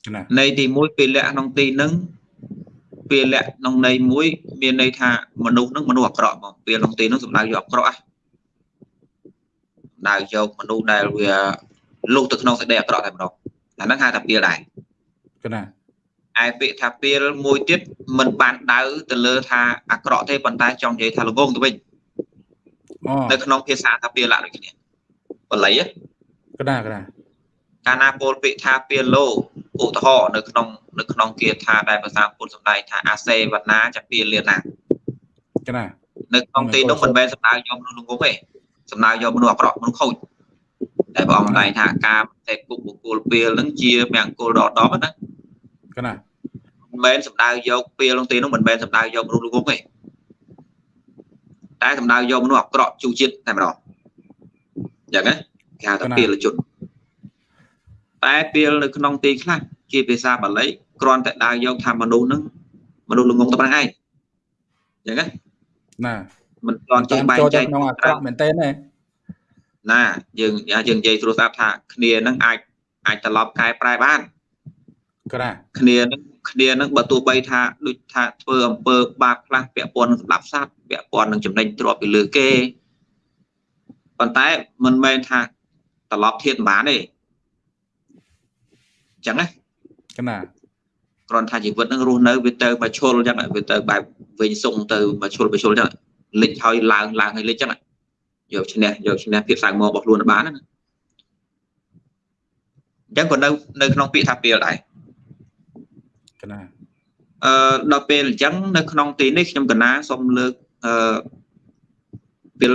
កណាន័យទី1ពលៈក្នុងទីហ្នឹងពលៈក្នុងន័យមួយមានន័យថាមនុស្សហ្នឹងមនុស្សអាក្រក់មកពេលក្នុងទីហ្នឹងសំដៅយកអាក្រក់ហ៎ដៅយកមនុស្សដែលវា លុះទៅក្នុងសេចក្តីអាក្រក់តែម្ដងអាហ្នឹងហៅថាពីលដែរកណាឯពាក្យថាពីលមួយទៀតមិនបានដៅទៅលើថាអាក្រក់ទេប៉ុន្តែចង់និយាយថាល្ងងទៅវិញអូនៅក្នុងភាសាថាពីលដូចគ្នាបល័យហ៎កណាកណាកាលណាពោលពាក្យថាពីលោឧទាហរណ៍នៅក្នុងនៅក្នុងគាថាដែលភាសាពុទ្ធសម្ដែងថាអាសេវនាចពីលាណាកណានៅក្នុងទីនោះមិនមែនសំដៅយកមនុស្សល្ងងទេសំដៅយកមនុស្សអាក្រក់មនុស្សខូច តែព្រះអង្គថ្លែងថាការតែគុកបុគ្គលពេលហ្នឹងជាមង្គលដល់10ណាកណាមិនមែនសំដៅយកពេលក្នុងទីនោះមិនមែនសំដៅយកមនុស្សល្ងងទេតែសំដៅយកមនុស្សអាក្រក់ជូជាតិតែម្ដងអញ្ចឹងណាគេហៅថាពេលជនតែពេលនៅក្នុងទីខ្លះជាភាសាបាលីគ្រាន់តែដើរយកថាមនុស្សហ្នឹងមនុស្សល្ងងតែប៉ុណ្្នឹងឯងអញ្ចឹងណាណាមិនគ្រាន់ចេះបែងចូលចែទៅកក្នុងអាក្រក់មែនទេណា ណាយើងយើងនិយាយស្រួលស្ដាប់ថាគ្នានឹងអាចអាចត្រឡប់កែប្រែបានកណាគ្នានឹងគ្នានឹងបើទោះបីថាដូចថាធ្វើអំពើបាបខ្លះពាក់ព័ន្ធនឹងស្ដាប់សត្វពាក់ព័ន្ធនឹងចំណេញទ្រព្យពីលើគេប៉ុន្តែមិនមែនថាត្រឡប់ធៀបបានទេអញ្ចឹងណាកណាគ្រាន់ថាជីវិតនឹងរស់នៅវាទៅមកឈុលអញ្ចឹងវាទៅបែបវិញសុងទៅមកឈុលមកឈុលអញ្ចឹងលិចហើយឡើងឡើងហើយលិចអញ្ចឹង យកឈ្នះយកឈ្នះភាពសៅមករបស់ខ្លួនបានណាអញ្ចឹងក៏នៅនៅក្នុងពាក្យថាពេលដែរកណាអឺដល់ពេលអញ្ចឹងនៅក្នុងទីនេះខ្ញុំកណាសូមលើកអឺពេល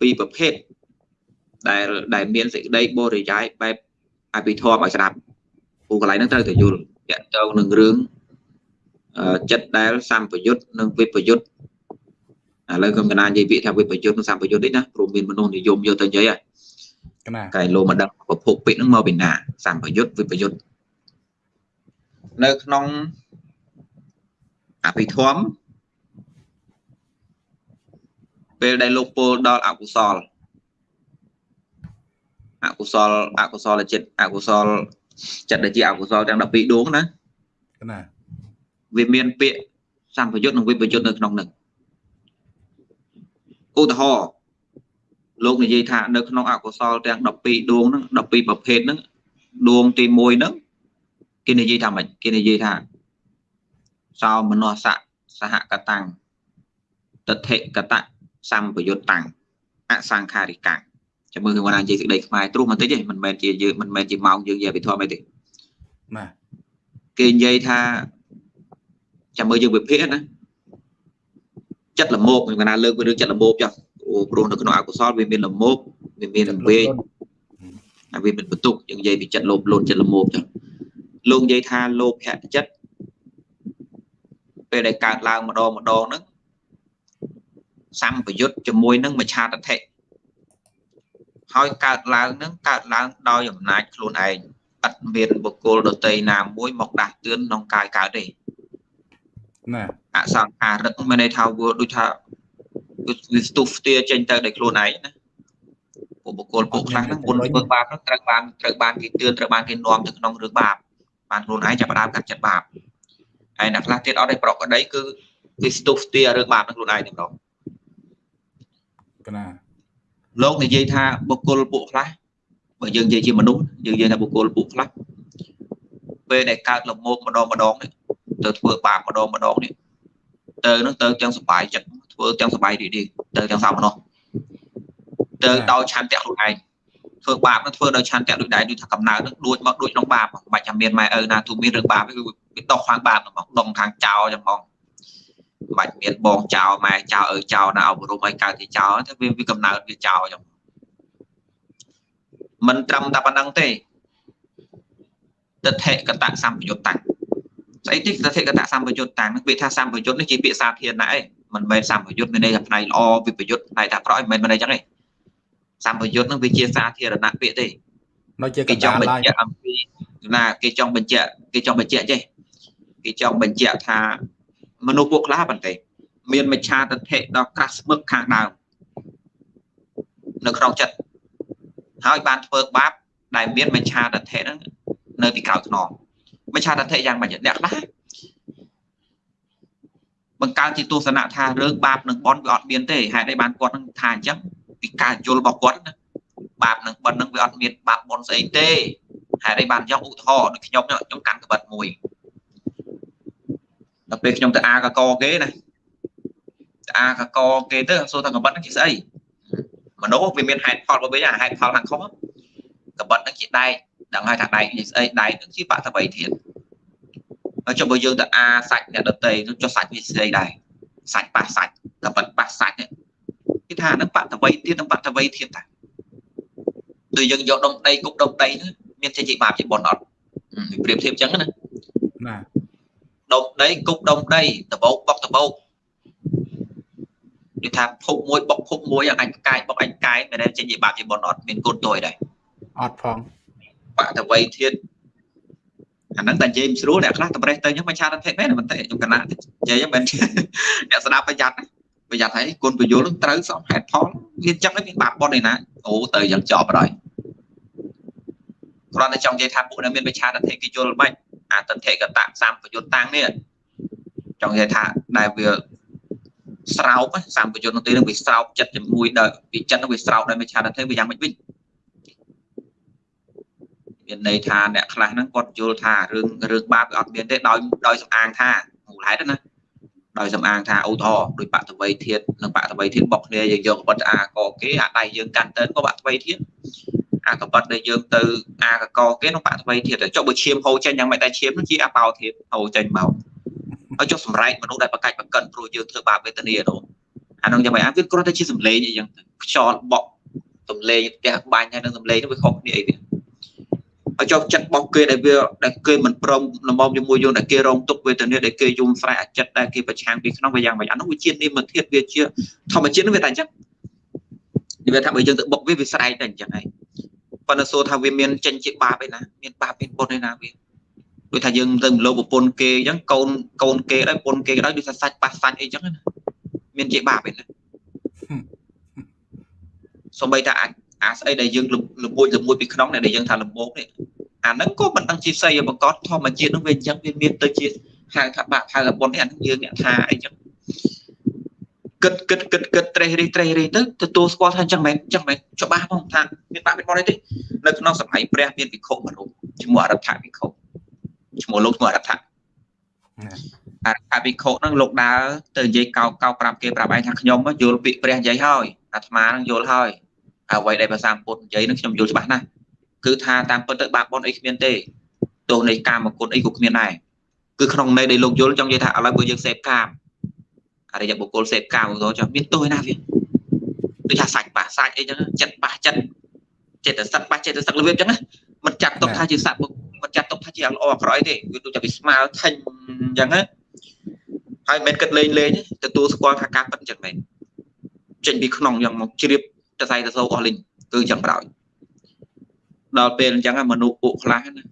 ពីរប្រភេទដែលដែលមានសេចក្តីបរិយាយបែបអភិធម្មឲ្យស្ដាប់ពូកន្លែងហ្នឹងត្រូវតែយល់តាក់ទងនឹងរឿងចិត្តដែលសម្ពយុទ្ធនិងវិបយុទ្ធ ឥឡូវខ្ញុំកណានិយាយពាក្យថាវិបយុទ្ធនិងសម្ពយុទ្ធនេះណាព្រោះមានមនុស្សនិយមយកទៅនិយាយហើយកែលោកមកដឹងប្រភពពាក្យហ្នឹងមកពីណាសម្ពយុទ្ធវិបយុទ្ធនៅក្នុងអភិធម្មពេលដែលលោកពោលដល់អកុសលអកុសលអកុសលចិត្តអកុសលចិត្តដែលជាអកុសលទាំង12ដួងណាណាវាមានពាក្យសម្ពយុទ្ធនិងវិបយុទ្ធនៅក្នុងនឹង ឧទាហរណ៍លោកនិយាយថានៅក្នុងអកុសលទាំង12ដួងហ្នឹង12ប្រភេទហ្នឹងដួងទី1ហ្នឹងគេនិយាយថាម៉េចគេនិយាយថាសោមនស្សៈសហកតាំងតថិកតៈសម្ពយុត្តតាំងអសង្ខារិកាំងចាំមើលខ្ញុំណានិយាយសេចក្តីខ្មែរត្រុសបន្តិចទេមិនមែនជាយើងមិនមែនជាម៉ោងយើងនិយាយវិធមអីទេបាទគេនិយាយថាចាំមើលយើងវិភាគណា ចិត្តលមោកខ្ញុំណាលើករឿងចិត្តលមោកចុះអូព្រោះនៅក្នុងអកុសលវាមានលមោកវាមានវេកហើយវាមានបន្ទុកយើងនិយាយពីចិត្តលោភលន់ចិត្តលមោកចុះលោកនិយាយថាលោភៈចិត្តពេលដែលកើតឡើងម្ដងម្ដងហ្នឹងសម្ពយុទ្ធជាមួយនឹងមច្ឆាតថិហើយកើតឡើងនឹងកើតឡើងដោយអំណាចខ្លួនឯងឥតមានបុគ្គលដតីណាមួយមកដាស់តឿនក្នុងកាយកើតទេ ណាអសង្ខារឹកមានន័យថាវាដូចថាវាស្ទុះស្ទាចេញទៅដោយខ្លួនឯងណាពួកបុគ្គលពួកខ្លះហ្នឹងមុនធ្វើបាបហ្នឹងត្រូវបានត្រូវបានគេទឿនត្រូវបានគេនាំទៅក្នុងរឿងបាបបានខ្លួនឯងចាប់ផ្ដើមកាត់ចិត្តបាបហើយអ្នកខ្លះទៀតអត់ឲ្យប្រកក្តីគឺគេស្ទុះស្ទារឿងបាបនឹងខ្លួនឯងតែម្ដងកណាលោកនិយាយថាបុគ្គលពួកខ្លះបើយើងនិយាយជាមនុស្សយើងនិយាយថាបុគ្គលពួកខ្លះពេលដែលកើតលមោកម្ដងម្ដងនេះ ទៅធ្វើបាបម្ដងម្ដងនេះទៅនឹងទៅទាំងសុបាយចិត្តធ្វើទាំងសុបាយរីករាយទៅទាំងសោមនស្សទៅដោយឆន្ទៈខ្លួនឯងធ្វើបាបនឹងធ្វើដោយឆន្ទៈដូចដែរដូចថាកំណើតនឹងដួចមកដួចក្នុងបាបមិនបាច់ថាមានម៉ែឪណាទូមានរឿងបាបគឺវាដោះខាងបាបហ្មងដងខាងចោលចឹងហ្មងបាច់មានបងចោលម៉ែចោលឪចោលណាអប់រំឲ្យកើតជាចោលតែវាវាកំណើតវាចោលចឹងមិនត្រឹមតែប៉ុណ្្នឹងទេទិដ្ឋិកតសម្ពយុត្តតាំង ស្អីទីទិដ្ឋិកតសម្ពយុត្តតាំងនឹងពាក្យថាសម្ពយុត្តនេះជាពាក្យសាធារណៈឯងមិនមែនសម្ពយុត្តមានន័យថាផ្នែកល្អវិបយុត្តផ្នែកថាក្រក់មិនមែនមិនអីចឹងទេសម្ពយុត្តនឹងវាជាសាធារណៈពាក្យទេនៅជាគេចង់បញ្ជាក់អំពីណាគេចង់បញ្ជាក់គេចង់បញ្ជាក់ចេះគេចង់បញ្ជាក់ថាមនុស្សពួកខ្លះបន្តិចមានមច្ឆាទិដ្ឋិដល់ក្រាស់ស្មឹកខាងដើមនៅក្នុងចិត្តហើយបានធ្វើបាបដែលមានមច្ឆាទិដ្ឋិហ្នឹងនៅពីក្រោយខ្នង មច្ឆាទិដ្ឋិយ៉ាងម៉េចអ្នកខ្លះបង្កើតជាទស្សនៈថារឿងបាបនឹងបន់វាអត់មានទេហេតុអីបានគាត់នឹងថាអញ្ចឹងពីការយល់របស់គាត់ណាបាបនឹងបន់នឹងវាអត់មានបាបបន់ស្អីទេហេតុអីបានយកឧទាហរណ៍ដូចខ្ញុំខ្ញុំកាន់ក្បិតមួយដល់ពេលខ្ញុំទៅអាកកគេណាទៅអាកកគេទៅសួរថាកបិតហ្នឹងជាស្អីមនុស្សវាមានហេតុផលរបស់វាអាហេតុផលខាងខុសកបិតហ្នឹងជាដែក ដឹងហើយថាដែកជាស្អីដែកហ្នឹងជាបតវ័យធាតុហើយចុះបើយើងទៅអាសាច់អ្នកដតីចុះសាច់វាស្អីដែរសាច់ប៉ះសាច់កបិតប៉ះសាច់គេថាហ្នឹងបតវ័យធាតុនិងបតវ័យធាតុតាដូចយើងយកដុំដីគប់ដុំដីមានចេញជាបាបជាបុណ្យអត់ប្រៀបធៀបអញ្ចឹងណាណាដុំដីគប់ដុំដីដបោកបុកដបោកនិយាយថាភពមួយបុកភពមួយអញកាយបុកអញកាយមិនដែលចេញជាបាបជាបុណ្យអត់មានគុណទួយដែរអត់ផង បតវ័យធាតអាហ្នឹងតែនិយាយមិនស្រួលអ្នកខ្លះតម្រេះទៅខ្ញុំមិនឆាតទេមែនមិនទេខ្ញុំកណានិយាយមិនអ្នកស្ដាប់ប្រយ័ត្នប្រយ័ត្នហើយគុណប្រយល់នឹងត្រូវសមហេតុផលវាចឹងហើយមានបាបបុណ្យឯណាអូទៅយ៉ាងចប់ហើយគ្រាន់តែចង់និយាយថាពួកដែលមានវិឆាតទេគេយល់មិនអតថេកតៈសម្ពយុត្តតាំងនេះចង់និយាយថាដែលវាស្រោបសម្ពយុត្តនោះទេនឹងវាស្រោបចិត្តជាមួយដោយវាចិត្តនឹងវាស្រោបដោយមិឆាទិដ្ឋិវាយ៉ាងម៉េចវិញ មានន័យថាអ្នកខ្លះហ្នឹងគាត់យល់ថារឿងរឿងបាបវាអត់មានទេដោយដោយសំអាងថាមូលហេតុណាដោយសំអាងថាឧទាហរណ៍ដោយបតវ័យធាតនិងបតវ័យធាតបកគ្នាយើងយកកបិតអាកគេអាដៃយើងកាន់ទៅក៏បតវ័យធាតអាកបិតដែលយើងទៅអាកកគេក្នុងបតវ័យធាតចុះបើឈាមហូរចេញយ៉ាងម៉េចតែឈាមនោះជាអបោធាតហូរចេញមកហើយចុះសម្រែកមនុស្សដែលបកាច់បកិនព្រោះយើងធ្វើបាបវេទនានោះអានោះយ៉ាងម៉េចអាវាគ្រាន់តែជាសម្លេងអីចឹងខ្យល់បក់សម្លេងផ្ទះបាញ់ហើយនឹងសម្លេងនោះវាខុសគ្នាអីវាហើយ ចុះចិត្តរបស់គេដែលវាដែលគេមិនព្រមលំមជាមួយយើងដែលគេរងទុកវេទនាដែលគេយំស្រែកអាចិត្តដែលគេប្រឆាំងពីក្នុងវាយ៉ាងម៉េចអានោះវាជានិមធាតវាជាធម្មជាតិនោះវាតែអញ្ចឹងវាថាបើយើងទៅបុកវាវាស្រែកតែអញ្ចឹងហើយប៉ុន្តែសួរថាវាមានចេញជាបាបឯណាមានបាបមានបុណ្យឯណាវាដូចថាយើងទៅលោប្រពន្ធគេអញ្ចឹងកូនកូនគេដែរប្រពន្ធគេដែរដូចថាសាច់ប៉ះសាច់អីចឹងណាមានជាបាបឯណាសំបីតាអាច អាស្អីដែលយើងលមួយលមួយពីក្នុងដែលយើងថាលំោកនេះអាហ្នឹងក៏មិនដឹងជាស្អីបង្កត់ធម្មជាតិហ្នឹងវាអញ្ចឹងវាមានទៅជាហៅថាបាក់ហៅថាបុណ្យនេះអាហ្នឹងយើងអ្នកថាអីចឹងគិតគិតគិតគិតត្រេះរិះត្រេះរិះទៅទទួលស្គាល់ថាអញ្ចឹងមែនអញ្ចឹងមែនច្បាស់ផងថាមានបាក់មានបុណ្យទេនៅក្នុងសម័យព្រះមានភិក្ខុមួយរូបឈ្មោះអរដ្ឋភិក្ខុឈ្មោះលោកឈ្មោះអរដ្ឋអរដ្ឋភិក្ខុហ្នឹងលោកដើរទៅនិយាយកោកកោប្រាប់គេប្រាប់ឯងថាខ្ញុំយល់ពាក្យព្រះនិយាយហើយអាត្មានឹងយល់ហើយ អ្វីដែលភាសាពុទ្ធនិយាយនឹងខ្ញុំយល់ច្បាស់ណាស់គឺថាតាមពិតទៅបាបបុណ្យអីគ្មានទេទោសនៃកាមគុណអីក៏គ្មានដែរគឺក្នុងន័យដែលលោកយល់ចង់និយាយថាឥឡូវបើយើងសេពកាមអរិយបុគ្គលសេពកាមទៅចាំមានទោសឯណាវាដូចថាសាច់ប៉ះសាច់អីចឹងចិត្តប៉ះចិត្តចិត្តសឹកប៉ះចិត្តសឹករបៀបចឹងណាមិនចាត់ទុកថាជាសត្វមិនចាត់ទុកថាជាល្អអាក្រក់ទេវាដូចតែវាស្មើថេញចឹងណាហើយមិនគិតលេងលេងទទួលស្គាល់ថាការប៉ិនចឹងមែនចេញពីក្នុងយ៉ាងមកជ្រាប តសៃតសោអស់លីងគឺចឹងក្រោយដល់ពេលអញ្ចឹងមនុស្សពួកខ្លះណា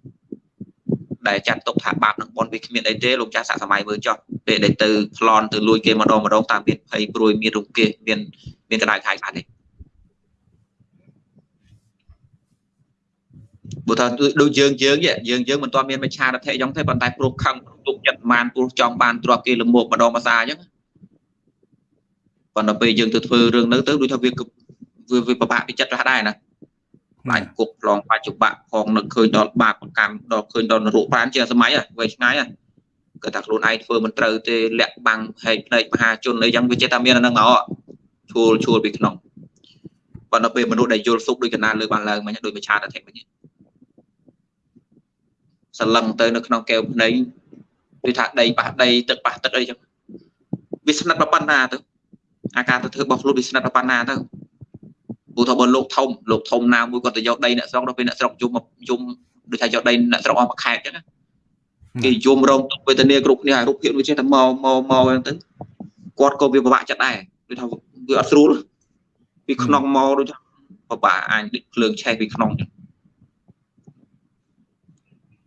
ដែលចាត់ទុកថាបាបនឹងបនវាគ្មានអីទេលោកចាស់សាក់សម័យមើលចោះពេលដែលទៅប្លន់ទៅលួចគេម្ដងម្ដងតាមមានភ័យព្រួយមានរង្គេះមានមានកដៅខាយខ្លះទេបើថាដូចយើងយើងយើងយើងមិនទាន់មានមច្ឆារថៈអញ្ចឹងទេប៉ុន្តែព្រោះខឹងទុកចិត្តបានព្រោះចង់បានទ្រព្យគេលមោកម្ដងភាសាអញ្ចឹងប៉ុន្តែពេលយើងទៅធ្វើរឿងនៅទៅដូចថាវា វាពិបាកពីចិត្តខ្លះដែរណាបាញ់គុកឡងបច្ចុប្បន្នផងនឹកឃើញដល់បាបកម្មដល់ឃើញដល់នរកប្រានជាសម័យវែងឆ្ងាយគាត់ថាខ្លួនឯងធ្វើមិនត្រូវទេលាក់បាំងហែកភ្នែកមហាជនអីយ៉ាងវាចេះតែមានអានឹងមកឈួលឈួលពីក្នុងប៉ុន្តែពេលមនុស្សដែលយល់សុខដូចកណាលើបានឡើងមិញដូចមច្ឆាតធិមិញសលឹងទៅនៅក្នុងកែវភ្នែកដូចថាដីប៉ះដីទឹកប៉ះទឹកអីចឹងវាស្និទ្ធប៉ុណ្ណាទៅអាការទៅធ្វើរបស់ខ្លួនវាស្និទ្ធប៉ុណ្ណាទៅ ព្រោះថាបើលោកធំលោកធំណាមួយគាត់ទៅយកដីអ្នកស្រុកដល់ពេលអ្នកស្រុកយំយំដូចថាយកដីអ្នកស្រុកអស់មួយខែអញ្ចឹងគេយំរងទុកវេទនាគ្រប់គ្នាហើយរូបភាពវាចេះតែមកមកមកអញ្ចឹងទៅគាត់ក៏វាពិបាកចិត្តដែរដូចថាវាអត់ស្រួលពីក្នុងមកដូចថាពិបាកអាចដូចភ្លើងឆេះពីក្នុងអញ្ចឹង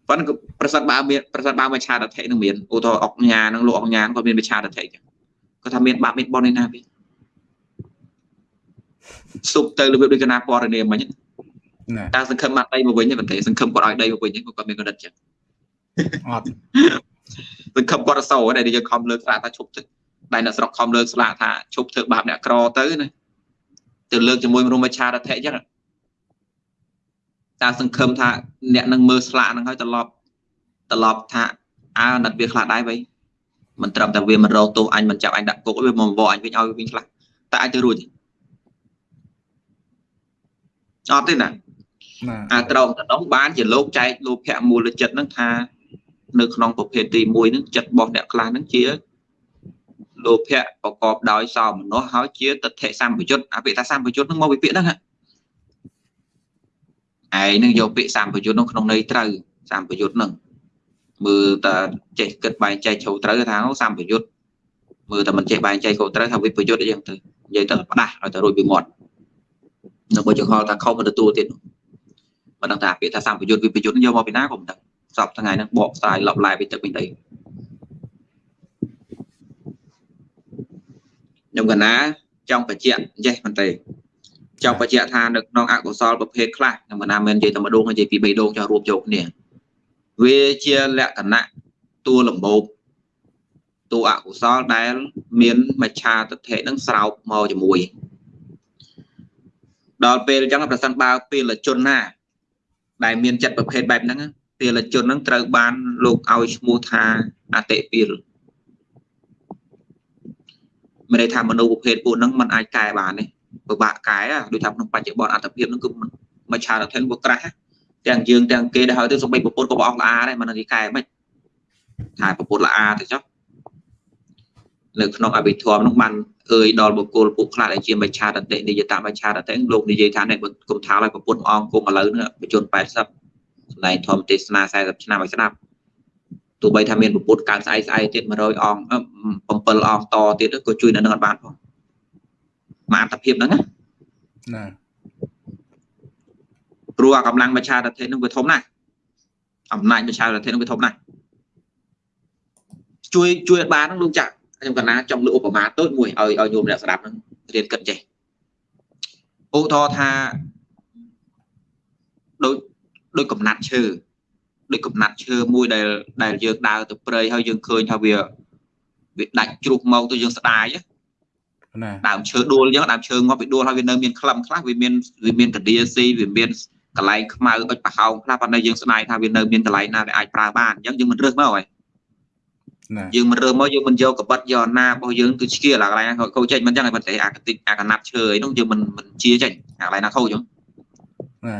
ប៉ុន្តែប្រសិនបើមានប្រសិនបើមច្ឆាតថេនឹងមានឧទាហរណ៍អុកញ៉ានឹងលោកអុកញ៉ាក៏មានមច្ឆាតថេអញ្ចឹងគាត់ថាមានបាបមានបនឯណាវា សុបទៅរបៀបដូចកណាពណ៌នាមមិញតែសង្ឃឹមបានដីមកវិញទេបន្តែសង្ឃឹមគាត់ឲ្យដីមកវិញគាត់មានកណ្ដិតចឹងអត់សង្ឃឹមគាត់អសោដែលយើងខំលើកស្លាកថាឈប់ទឹកដែលអ្នកស្រុកខំលើកស្លាកថាឈប់ធ្វើបាបអ្នកក្រទៅណាទៅលើកជាមួយមនុស្សមច្ឆារថៈចឹងតែសង្ឃឹមថាអ្នកនឹងមើលស្លាកហ្នឹងហើយត្រឡប់ត្រឡប់ថាអើណាត់វាខ្លះដែរវៃមិនត្រឹមតែវាមិនរកទោសអញមិនចាប់អញដាក់គុកវាមកបបអញវិញឲ្យវិញខ្លះតែអាចទៅរួចទេ អត់ទេណាអាត្រង់តំណងបានជាលោកចែកលោភៈមូលចិត្តហ្នឹងថានៅក្នុងប្រភេទទី1ហ្នឹងចិត្តរបស់អ្នកខ្លះហ្នឹងជាលោភៈប្រកបដោយសោមនស្សហើយជាទិដ្ឋិសម្បយុទ្ធអាពាក្យថាសម្បយុទ្ធហ្នឹងមកពីពាក្យហ្នឹងឯងហ្នឹងយកពាក្យសម្បយុទ្ធហ្នឹងក្នុងន័យត្រូវសម្បយុទ្ធហ្នឹងមើលតែចេះគិតបែងចែកជ្រៅត្រូវថាសម្បយុទ្ធមើលតែមិនចេះបែងចែកខុសត្រូវថាវិបយុទ្ធអីចឹងទៅនិយាយទៅផ្ដាស់ឲ្យទៅរួចពីមាត់ នៅបើចង្ហល់ថាខុសមិនទទួលទៀតមិនដឹងថាពាក្យថាសម្ពយុទ្ធវិបយុទ្ធយកមកពីណាក៏មិនដឹងសពថ្ងៃហ្នឹងបកស្រាយលបឡាយពីទឹកពីដីខ្ញុំកណាចង់បញ្ជាក់ចេះមិនទេចង់បញ្ជាក់ថានៅក្នុងអកុសលប្រភេទខ្លះខ្ញុំកណាមិននិយាយតែម្ដងនិយាយពី3ដងចង់រួមយកគ្នាវាជាលក្ខណៈតួលំបោកតួអកុសលដែល មានមច្ឆាទិដ្ឋិនឹងស្រោបមកជាមួយ ដល់ពេលអញ្ចឹងប្រសិនបើពេលជនណា ដែលមានចិត្តប្រភេទបែបហ្នឹងពេលជនហ្នឹងត្រូវបានលោកឲ្យឈ្មោះថាអតិពីលមានន័យថាមនុស្សប្រភេទពួកហ្នឹងมันអាចកែបានទេពិបាកកែដូចថាក្នុងបច្ចុប្បន្នអត្តភាពហ្នឹងគឺមិនឆារថេនវាក្រាស់ទាំងយើងទាំងគេដែលហើយទៅសំបីប្រពន្ធក៏បងល្អដែរមិននិយាយកែមិនថាប្រពន្ធល្អទៅចុះ នៅក្នុងអភិធម្មនោះបានអើយដល់បុគ្គលពួកខ្លះដែលជាមច្ឆាតតិនិយតមច្ឆាតតិលោកនិយាយថានេះគុំថាឲ្យប្រពន្ធអង្គគុំឥឡូវនេះបញ្ជន80សម្ដែងធម្មទេសនា40ឆ្នាំឲ្យស្ដាប់ទោះបីថាមានប្រពុតកើតស្អែកស្អែកទៀត100អង្គ7អង្គតទៀតក៏ជួយនៅនឹងអត់បានផងមកអត្តភាពហ្នឹងណាណាព្រោះអាកម្លាំងមច្ឆាតតិនឹងវាធំណាស់អំណាចមច្ឆាតតិនឹងវាធំណាស់ជួយជួយអត់បានហ្នឹងលោកចាក់ ខ្ញុំកណាចង់លើឧបមាតូចមួយឲ្យឲ្យញោមអ្នកស្ដាប់ហ្នឹងរៀនគិតចេះឧទាហរណ៍ថាដូចដូចកំណាត់ឈើដូចកំណាត់ឈើមួយដែលដែលយើងដើរទៅព្រៃហើយយើងឃើញថាវាវាដាច់ជ្រុះមកទៅយើងស្ដាយណាដើមឈើដួលអញ្ចឹងដើមឈើងាប់វាដួលហើយវានៅមានក្លឹមខ្លះវាមានវាមានកដាស៊ីវាមានកន្លែងខ្មៅអុចប្រហោងខ្លះប៉ុន្តែយើងស្ដាយថាវានៅមានកន្លែងណាវាអាចប្រើបានអញ្ចឹងយើងមិនរើសមកហើយ យើងមិនរើសមកយើងមិនយកកបិតយកណារបស់យើងទៅឆ្កៀលអាកន្លែងខូចចេញមិនអញ្ចឹងឲ្យប៉ុន្តែអាកតិចអាកណាត់ឈើអីនោះយើងមិនមិនជាចេញអាកន្លែងណាខូចអញ្ចឹងណា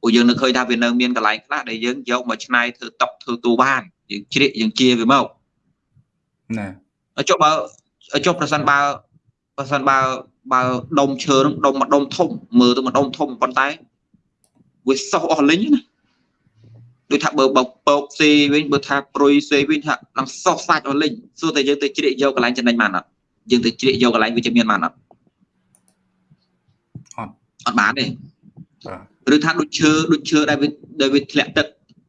ព្រោះយើងនៅឃើញថាវានៅមានកន្លែងខ្លះដែលយើងយកមកឆ្នៃធ្វើតុកធ្វើទូបានយើងជ្រៀកយើងជាវាមកណាចុះបើចុះប្រសិនបើប្រសិនបើបើដុំឈើនឹងដុំមួយដុំធំមើលទៅមួយដុំធំប៉ុន្តែវាសោះអស់លិញណា ដូចថាបើបើពោកសេវិញបើថាព្រុយសេវិញថានឹងសោះសាច់អស់លិញសួរតែយើងទៅជ្រៀកយកកន្លែងចំណេញបានអត់យើងទៅជ្រៀកយកកន្លែងវិជ្ជមានបានអត់អត់អត់បានទេឬថាដូចឈើដូចឈើដែលវាដែលវាធ្លាក់ទឹក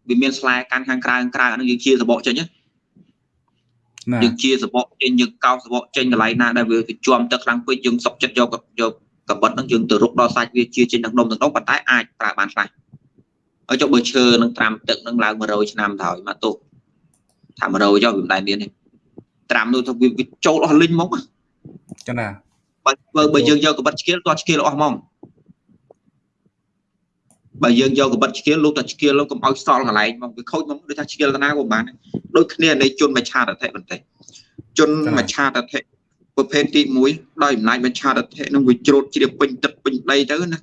វាមានស្លែកាន់ខាងក្រៅក្រៅអានឹងយើងជាសបកចេញណាយើងជាសបកចេញយើងកោសសបកចេញកន្លែងណាដែលវាជាប់ទឹកខ្លាំងពេកយើងសុកចិត្តយកយកកបិតហ្នឹងយើងទៅរុកដល់សាច់វាជាចេញទាំងដុំទាំងដុំប៉ុន្តែអាចប្រើបានខ្លះ ហើយចុះបើឈើនឹងត្រាំទឹកនឹងឡើង100ឆ្នាំទៅហើយមកទោសថា100ចុះវាមិនដែលមានទេត្រាំនោះទៅវាចូលអស់លិញមកចាណាបើបើយើងយកកបិតឆ្កៀលគាត់ឆ្កៀលអស់ហ្មងបើយើងយកកបិតឆ្កៀលលោកតែឆ្កៀលលោកកុំឲ្យសល់កន្លែងមកវាខូចមកដូចថាឆ្កៀលតាណាក៏បានដូចគ្នានៃជនមច្ឆាតតិបន្តិចជនមច្ឆាតតិប្រភេទទី1ដោយអំណាចមច្ឆាតតិនឹងវាជ្រូតជ្រាបពេញទឹកពេញដីទៅណា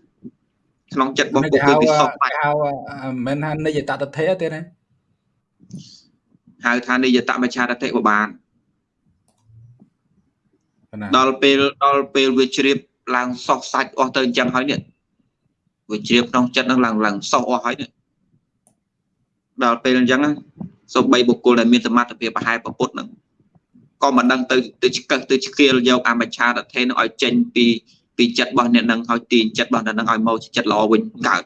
ក្នុងចិត្តរបស់ពួកគេវាសោកបាច់ហៅមិនថានិយតតធេទេណាហៅថានិយតមច្ឆាតតិក៏បានដល់ពេលដល់ពេលវាជ្រាបឡើងសោះសាច់អស់ទៅអញ្ចឹងហើយនេះវាជ្រាបក្នុងចិត្តនឹងឡើងឡើងសោះអស់ហើយនេះដល់ពេលអញ្ចឹងសូម្បីបុគ្គលដែលមានសមត្ថភាពប្រហែលប្រពុតនឹងក៏មិនដឹងទៅទៅឆ្កឹះទៅឆ្កៀលយកអមច្ឆាតធេនឹងឲ្យចេញពី ពីចិត្តរបស់អ្នកនឹងឲ្យទាញចិត្តរបស់អ្នកនឹងឲ្យមកចិត្តល្អវិញកើត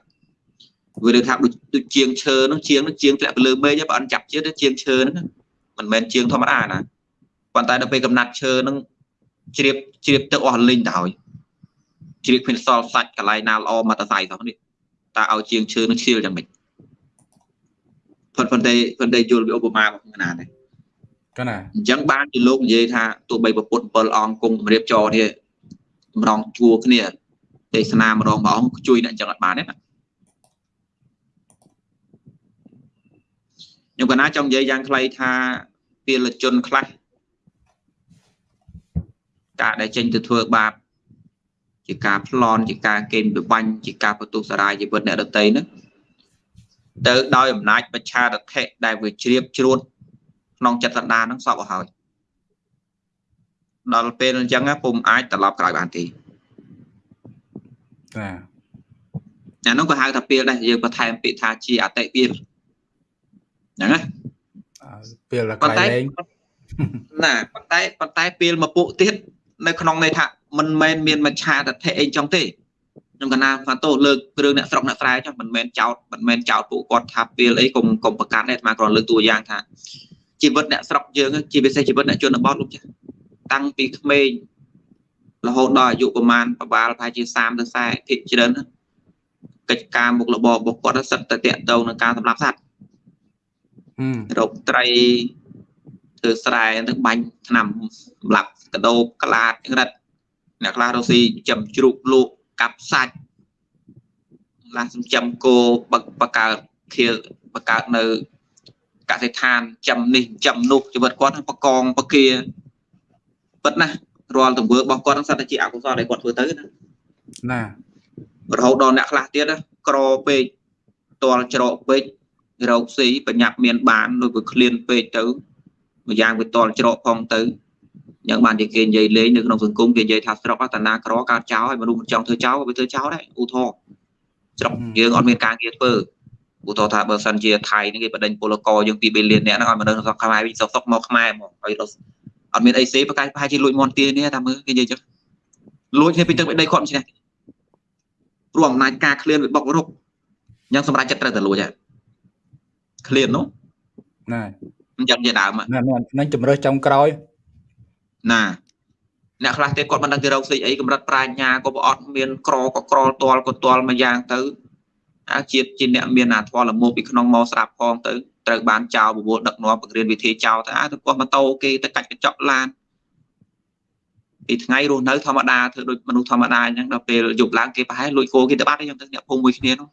វាលើថាដូចជាងឈើនោះជាងនោះជាងធ្លាក់ទៅលើមេឃបើអត់ចាប់ជាតិជាងឈើហ្នឹងមិនមែនជាងធម្មតាណាប៉ុន្តែដល់ពេលកំណាត់ឈើហ្នឹងជ្រាបជ្រាបទឹកអស់លីងទៅហើយជ្រាបគ្មានសល់សាច់កន្លែងណាល្អមកតសៃសោះនេះតើឲ្យជាងឈើនឹងឈៀលយ៉ាងម៉េចប៉ុន្តែប៉ុន្តែយល់វាឧបមាមកណាដែរកណាអញ្ចឹងបានជាលោកនិយាយថាទោះបីប្រពុត7អង្គគង់ជំរាបចរនេះ ម្ដងជួគ្នាទេសនាម្ដងមួយអង្គជួយអ្នកអញ្ចឹងអត់បានទេណាខ្ញុំកណាចង់និយាយយ៉ាងខ្លីថាពលជនខ្លះការដែលចេញទៅធ្វើបាបជាការប្លន់ជាការកេងប្របាញ់ជាការបន្ទុះសារាយជីវិតអ្នកដតីហ្នឹងទៅដោយអំណាចបច្ឆារថៈដែលវាជ្រាបជ្រួតក្នុងចិត្តសន្តានហ្នឹងសពឲ្យហើយ ដល់ពេលអញ្ចឹងពុំអាចត្រឡប់ក្រោយបានទេចាអានោះក៏ហៅថាពេលដែរយើងបន្ថែមពាក្យថាជាអតិពេលហ្នឹងណាពេលក្រោយលែងណាប៉ុន្តែប៉ុន្តែពេលមកពួកទៀតនៅក្នុងន័យថាមិនមែនមានមច្ឆាតថេអីចឹងទេខ្ញុំកណាផាតូលើករឿងអ្នកស្រុកអ្នកស្រែចុះមិនមែនចោតមិនមែនចោតពួកគាត់ថាពេលអីកុំកុំប្រកាន់ទេអាត្មាគ្រាន់លើកតួយ៉ាងថាជីវិតអ្នកស្រុកយើងជាពិសេសជីវិតអ្នកជនបទលោកចាស់ តាំងពីក្មេងរហូតដល់អាយុប្រមាណប្រហែលប្រហែលជា30ទៅ40ភាគច្រើនកិច្ចការមុខរបររបស់គាត់សិតតែតកតងនឹងការសម្លាប់សត្វរកត្រីធ្វើស្រែទៅបាញ់ឆ្នាំសម្លាប់កដោបក្លាតរិតអ្នកខ្លះរកស៊ីចំជ្រូកលក់កាប់សាច់ខ្លះសំចំគោបកកើតខៀបកើតនៅកសិដ្ឋានចំនេះចំនោះជីវិតគាត់បកងបកា ពិតណារាល់ទង្វើរបស់គាត់ហ្នឹងសិតតែជាអកុសលដែលគាត់ធ្វើទៅណាណារហូតដល់អ្នកខ្លះទៀតក្រពេកតល់ច្រកពេករោគស៊ីបញ្ញាប់មានបានដូចវាឃ្លានពេកទៅម្យ៉ាងវាតល់ច្រកផងទៅយ៉ាងបានជាគេនិយាយលេងនៅក្នុងសង្គមគេនិយាយថាស្រុកតាណាក្រកើតចោលហើយមនុស្សមិនចង់ធ្វើចោលវាធ្វើចោលដែរឧទាហរណ៍ស្រុកយើងអត់មានការងារធ្វើឧទាហរណ៍ថាបើសិនជាថៃនេះគេបដិញពលករយើង2 billion អ្នកហ្នឹងឲ្យមនុស្សស្រុកខ្មែរវិញសុកសុកមកខ្មែរមកហើយ អត់មានអីសេប្រកាសប្រហែលជាលួចមន់ទានេះតាមមើលគេនិយាយចឹងលួចគ្នាពីទឹកដីគាត់មិនឈ្នះព្រោះអំណាចការឃ្លានវាបុករុកយ៉ាងសម្រាប់ចិត្តត្រូវតែលួចហើយឃ្លាននោះណាអញ្ចឹងជាដើមណានឹងជំរើសចុងក្រោយណាអ្នកខ្លះទៀតគាត់មិនដឹងគេរកស៊ីអីកម្រិតប្រាជ្ញាក៏អត់មានក្រក៏ក្រលទាល់ក៏ទាល់មួយយ៉ាងទៅអាជាតិជាអ្នកមានអាធម៌លមោពីក្នុងមកស្រាប់ផងទៅ ត្រូវបានចោលបវលដឹកនាំបង្រៀនវិធីចោលទៅអាទៅគាត់ម៉ូតូគេទៅកាច់កញ្ចក់ឡានពីថ្ងៃរស់នៅធម្មតាធ្វើដូចមនុស្សធម្មតាអញ្ចឹងដល់ពេលយប់ឡើងគេប្រហែលលួចគោគេទៅបាត់អញ្ចឹងទៅអ្នកភូមិមួយគ្នានោះ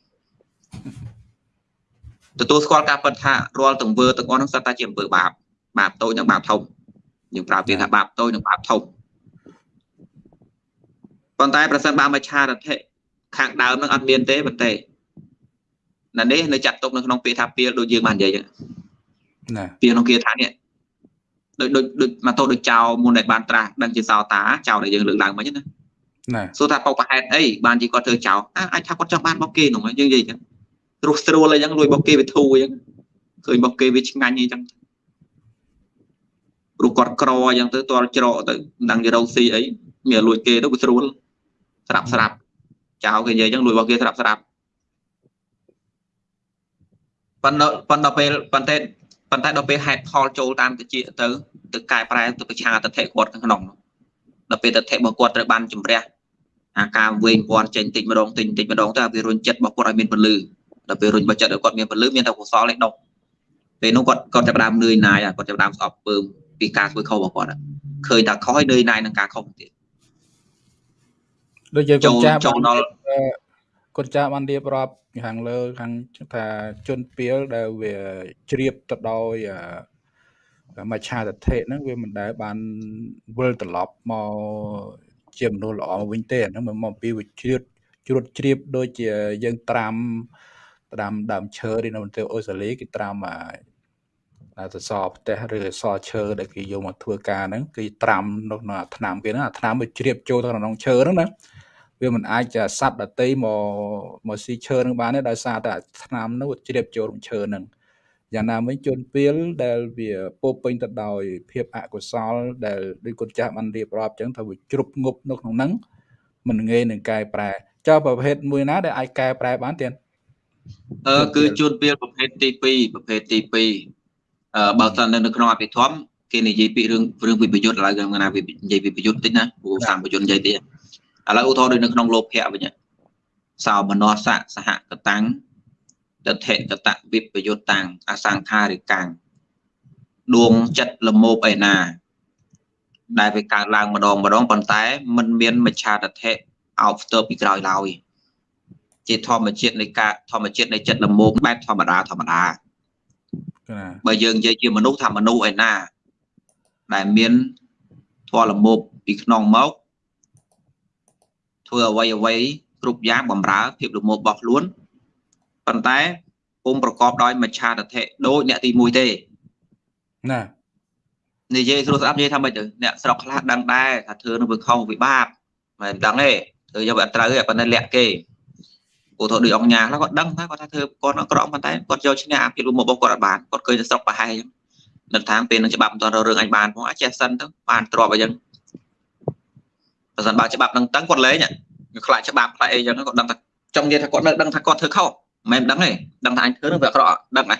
ទទួលស្គាល់ការពិតថារាល់ទង្វើទាំងអស់នោះសិតតែជាអំពើបាបបាបតូចនិងបាបធំយើងប្រើពាក្យថាបាបតូចនិងបាបធំប៉ុន្តែប្រសិនបើមច្ឆារថិខាងដើមនឹងអត់មានទេប៉ុន្តែ ណានេះនៅចាត់ទុកនៅក្នុងពាក្យថាពៀលដូចយើងបាននិយាយណាពៀលក្នុងគាថានេះដូចដូចដូចមកទៅដូចចៅមុនដែលបានត្រាស់ដឹងជាសោតាចៅដែលយើងលើកឡើងមិញណាណាសួរថាបោកប្រហែលអីបានជាគាត់ធ្វើចៅអាចថាគាត់ចង់បានបោកគេនោះយើងនិយាយចឹងរស់ស្រួលអីចឹងលួយបោកគេវាធូរអីចឹងឃើញបោកគេវាឆ្ងាញ់អីចឹងព្រោះគាត់ក្រអញ្ចឹងទៅតល់ច្រកទៅមិនដឹងជារកស៊ីអីមានលួចគេទៅវាស្រួលស្រាប់ស្រាប់ចៅគេនិយាយអញ្ចឹងលួចរបស់គេស្រាប់ស្រាប់ ប៉ុន្តែប៉ុន្តែពេលប៉ុន្តែប៉ុន្តែដល់ពេលហេតុផលចូលតាមតិចទៅទៅកែប្រែទៅប្រឆាទិដ្ឋិគាត់ក្នុងដល់ពេលទិដ្ឋិរបស់គាត់ត្រូវបានជំរះអាការវែងពាន់ចេញតិចម្ដងតិចតិចម្ដងទៅវារុញចិត្តរបស់គាត់ឲ្យមានពលឺដល់ពេលរុញរបស់ចិត្តគាត់មានពលឺមានតែកុសលឯដុកពេលនោះគាត់គាត់ចាប់ដើមនឿយណាយគាត់ចាប់ដើមស្អប់ពើមពីការធ្វើខុសរបស់គាត់ឃើញថាខុសហើយនឿយណាយនឹងការខុសទៀតដូចយើងកូនចាស់ចូលដល់ កូនចាស់បានរៀបរាប់ខាងលើខាងថាជនពីលដែលវាជ្រាបទៅដោយមច្ឆាទិដ្ឋិហ្នឹងវាមិនដែលបានវិលត្រឡប់មកជាមនុស្សល្អវិញទេអាហ្នឹងមកពីវាជ្រៀតជ្រួតជ្រាបដូចជាយើងត្រាំត្រាំដើមឈើនៅប្រទេសអូស្ត្រាលីគេត្រាំអាសសរផ្ទះឬសរឈើដែលគេយកមកធ្វើការហ្នឹងគេត្រាំនៅក្នុងអាថ្នាំគេហ្នឹងអាថ្នាំវាជ្រាបចូលទៅក្នុងឈើហ្នឹងណា វាមិនអាចសัตว์ដតីមកមកស៊ីឈើនឹងបានទេដោយសារតែថ្នាំនោះជ្រាបចូលក្នុងឈើនឹងយ៉ាងណាវិញជនពៀលដែលវាពោពេញទៅដោយភាពអកុសល ដែលដូចគុណចាស់បានរៀបរាប់ចឹងថាវាជ្រុបងប់នៅក្នុងហ្នឹងមិនងាយនឹងកែប្រែចុះប្រភេទមួយណាដែលអាចកែប្រែបានទៀតអឺគឺជួនពេលប្រភេទទី2ប្រភេទទី2អឺបើសិននៅក្នុងអភិធម្មគេនិយាយពីរឿងរឿងវិបយុទ្ធឥឡូវគេណានិយាយវិបយុទ្ធតិចណាព្រោះសាមបយុទ្ធនិយាយទៀត ឥឡូវឧទាហរណ៍ដូចនៅក្នុងលោភៈវិញសោមនស្សៈសហកតាំងតថេកតវិបយុតាំងអសង្ខារិកាំងដួងចិត្តលមោបឯណា ដែលវាកើតឡើងម្ដងម្ដងប៉ុន្តែมันមានមច្ឆាតថេអោបផ្ទើពីក្រោយឡើយជាធម្មជាតិនៃការធម្មជាតិនៃចិត្តលមោបបែបធម្មតាធម្មតាបើយើងនិយាយជាមនុស្សថាមនុស្សឯណា ដែលមានធម៌លមោបពីក្នុងមក ធ្វើអ្វីអ្វីគ្រប់យ៉ាងបំរើភាពលមោបរបស់ខ្លួនប៉ុន្តែពុំប្រកបដោយមច្ឆាតថេដូចអ្នកទី1ទេណានិយាយស្រួលស្ដាប់និយាយថាម៉េចទៅអ្នកស្រុកខ្លះដឹងដែរថាធ្វើនឹងវាខុសវាបាបមិនដឹងទេធ្វើយកវាអត់ត្រូវទេប៉ុន្តែលាក់គេឧទាហរណ៍ដូចអង្គញាខ្លះគាត់ដឹងថាគាត់ថាធ្វើគាត់អក្រក់ប៉ុន្តែគាត់យកឈ្នះអាភាពលមោបរបស់គាត់អត់បានគាត់ឃើញតែស្រុកប្រហែលអញ្ចឹងនៅតាមពេលនឹងច្បាប់មិនទាន់រឿងអញបានផងអាចចេះសិនទៅបានទ្របអញ្ចឹង បើសិនបើច្បាប់នឹងតឹងគាត់លេងខ្លាចច្បាប់ខ្លាចអីចឹងគាត់ដឹងថាចង់និយាយថាគាត់នៅដឹងថាគាត់ធ្វើខុសមិនមែនដឹងទេដឹងថាអញធ្វើនឹងវាអាក្រក់ដឹងដែរ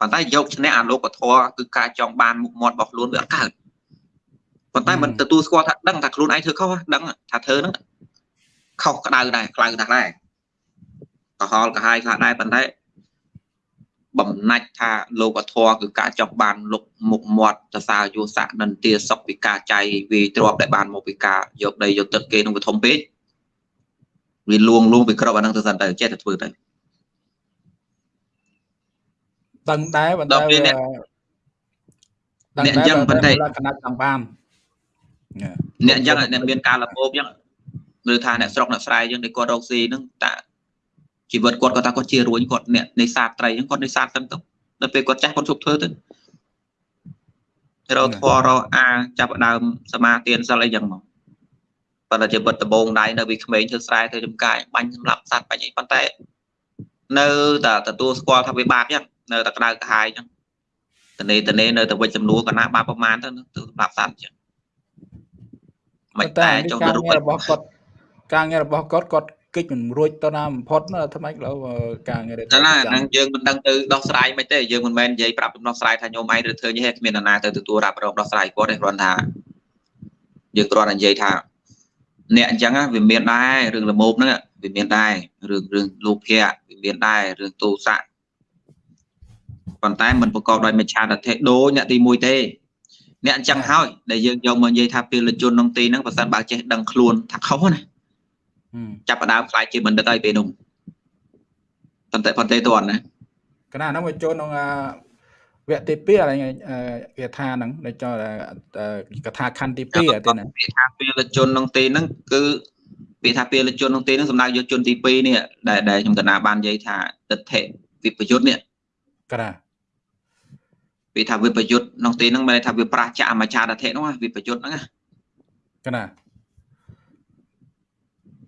ប៉ុន្តែយកឈ្នះអាលោកធរគឺការចង់បានមុខមាត់របស់ខ្លួនវាអត់កើតប៉ុន្តែមិនទទួលស្គាល់ថាដឹងថាខ្លួនឯងធ្វើខុសដឹងថាធ្វើហ្នឹងខុសក្តៅដែរក្តៅណាស់ដែរកុហលកាហាយខ្លះដែរប៉ុន្តែ បំណាច់ថាលោកធរគឺការចង់បានលុកមុខមាត់សរសើរយោស័កនន្ទាសុខពីការចៃវាទ្របដែលបានមកពីការយកដីយកទឹកគេនឹងវាធំពេកវាលួងលួងពីក្របអានឹងទៅសិនទៅចេះតែធ្វើទៅដឹងដែរប៉ុន្តែដល់ពេលអ្នកអ្នកអញ្ចឹងប៉ុន្តែលក្ខណៈចង់បានអ្នកអញ្ចឹងអ្នកមានការលបោបអញ្ចឹងឬថាអ្នកស្រុកអ្នកស្រែអញ្ចឹងដែលគាត់រកស៊ីហ្នឹងតា ជីវិតគាត់គាត់ថាគាត់ជារួញគាត់អ្នកនេសាទត្រីអញ្ចឹងគាត់នេសាទទៅទៅដល់ពេលគាត់ចាស់គាត់ជប់ធ្វើទៅរកធររកអាចាប់ដើមសមាទានសិលអីចឹងមកប៉ុន្តែជាបិទដបងដៃនៅពីក្មេងធ្វើស្រែធ្វើចំការបាញ់សម្លាប់សត្វបាញ់អីប៉ុន្តែនៅតែទទួលស្គាល់ថាវាបាបចឹងនៅតែក្តៅក្រហាយចឹងតនេតនេនៅតែវិច្ចចំនួនកណាបាបប្រមាណទៅទៅសម្រាប់សត្វចឹងមិនតែចង់ទៅរូបរបស់គាត់ការងាររបស់គាត់គាត់ គិតមិនរួចទៅណាបំផុតថ្មីលើការងារទៅណាហ្នឹងយើងមិនដឹងទៅដោះស្រាយមិនទេយើងមិនមែននិយាយប្រាប់ដំណោះស្រាយថាញោមឯងឬធ្វើនេះគ្មាននរណាទៅទទួលរ៉ាប់រងដោះស្រាយគាត់ទេគ្រាន់ថាយើងគ្រាន់តែនិយាយថាអ្នកអញ្ចឹងវាមានដែររឿងលមោបហ្នឹងវាមានដែររឿងរឿងលោភៈវាមានដែររឿងទោសៈប៉ុន្តែมันប្រកបដោយមិច្ឆាទិដ្ឋិដូចអ្នកទី1ទេអ្នកអញ្ចឹងហើយដែលយើងយកមកនិយាយថាពលជនក្នុងទីហ្នឹងបើសិនបើចេះដឹងខ្លួនថាខុសណា ចាប់ផ្ដើមខ្លាយជាបណ្ឌិតហើយពេលនោះប៉ុន្តែប៉ុន្តែតន់ណាកណាហ្នឹងវាចូលក្នុងវគ្គទី2ហើយគេថាហ្នឹងដែលចូលកថាខណ្ឌទី2តែណាគេថាពេលជនក្នុងទីហ្នឹងគឺវាថាពេលជនក្នុងទីហ្នឹងសម្ដៅយកជនទី2នេះដែលដែលខ្ញុំកណាបាននិយាយថាទិដ្ឋិវិបយុទ្ធនេះកណាវាថាវិបយុទ្ធក្នុងទីហ្នឹងមានន័យថាវាប្រះចាអមចាតធិហ្នឹងវិបយុទ្ធហ្នឹងណាកណា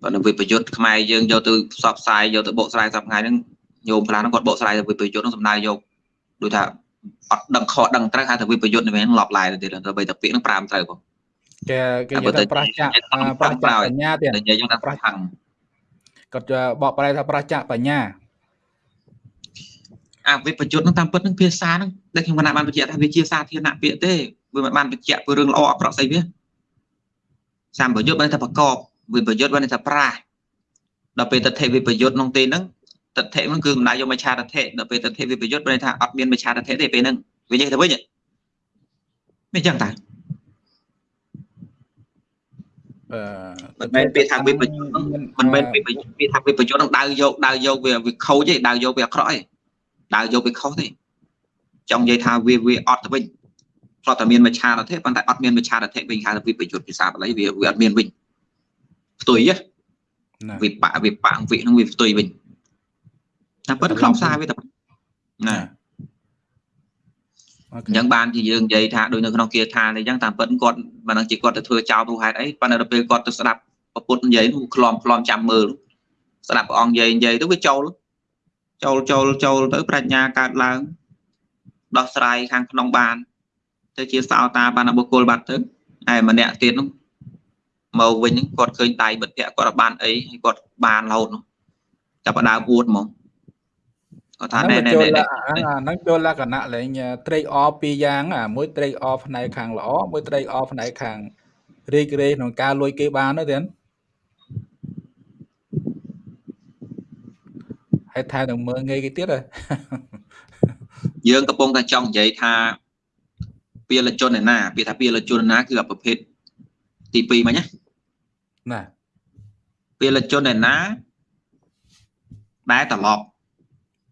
បើនៅវិបយុទ្ធខ្មែរយើងយកទៅផ្សព្វផ្សាយយកទៅបកស្រាយសប្តាហ៍ហ្នឹងញោមខ្លះហ្នឹងគាត់បកស្រាយទៅវិបយុទ្ធហ្នឹងសំដៅយកដូចថាអត់ដឹងខុសដឹងត្រូវហៅថាវិបយុទ្ធនេះវិញឡប់ឡាយទៅទៀតទៅបីតាពាក្យហ្នឹងប្រាំត្រូវបងគេគេនិយាយថាប្រាសចាប្រាសចាបញ្ញាទៀតនិយាយយ៉ាងថាប្រាសខាងគាត់បកប្រែថាប្រាសចាបញ្ញាអាវិបយុទ្ធហ្នឹងតាមពិតហ្នឹងភាសាហ្នឹងដែលខ្ញុំបានបានបញ្ជាក់ថាវាជាសាធារណៈពាក្យទេវាមិនបានបញ្ជាក់ពីរឿងល្អអក្រក់ស្អីវាសម្បយុទ្ធបានថាប្រកប វិបយុទ្ធបានថាប្រាសដល់ពេលទិដ្ឋិវិបយុទ្ធក្នុងទីហ្នឹងទិដ្ឋិហ្នឹងគឺមិនដាយកមច្ឆាទិដ្ឋិដល់ពេលទិដ្ឋិវិបយុទ្ធបានថាអត់មានមច្ឆាទិដ្ឋិទេពេលហ្នឹងវិញទៅវិញមិនចឹងតាអឺមិនមែនពាក្យថាវិបយុទ្ធមិនមែនពាក្យពាក្យថាវិបយុទ្ធនឹងដៅយកដៅយកវាវាខូចទេដៅយកវាអាក្រក់ទេដៅយកវាខុសទេចង់និយាយថាវាវាអត់ទៅវិញព្រោះតែមានមច្ឆាទិដ្ឋិប៉ុន្តែអត់មានមច្ឆាទិដ្ឋិវិញហៅថាវិបយុទ្ធភាសាបាលីវាវាអត់មានវិញ ផ្ទុយវិបៈវិបៈវិនឹងវាផ្ទុយវិញតែប៉ុន្តែខ្លងសារវាតែណាអញ្ចឹងបានជាយើងនិយាយថាដូចនៅក្នុងគាថានេះអញ្ចឹងតាមពិតគាត់មិនដឹងជាគាត់ទៅធ្វើចោលព្រោះហេតុអីប៉ុន្តែដល់ពេលគាត់ទៅស្ដាប់ពុទ្ធនិយាយនោះខ្លំខ្លំចាំមើលស្ដាប់ព្រះអង្គនិយាយនិយាយទៅវាចូលចូលចូលចូលទៅប្រាជ្ញាកើតឡើងដោះស្រាយខាងក្នុងបានទៅជាសោតាបានបុគ្គលបាត់ទៅហើយម្នាក់ទៀតនោះ មកវិញគាត់ឃើញដៃបិទភ័ក្រគាត់បានអីហើយគាត់បានរហូតនោះចាប់ដើមអួតហ្មងគាត់ថាណែណែណែហ្នឹងចូលលក្ខណៈលេងត្រេកអរពីរយ៉ាងអាមួយត្រេកអរផ្នែកខាងល្អមួយត្រេកអរផ្នែកខាងរីករាយក្នុងការលួចគេបានទៅទៀតហើយថែនឹងមើលងាយគេទៀតយើងកំពុងតែចង់និយាយថាពាលជនឯណាពាក្យថាពាលជនណាគឺប្រភេទទី2មិញណា ណាពលជនឯណាដែលត្រឡប់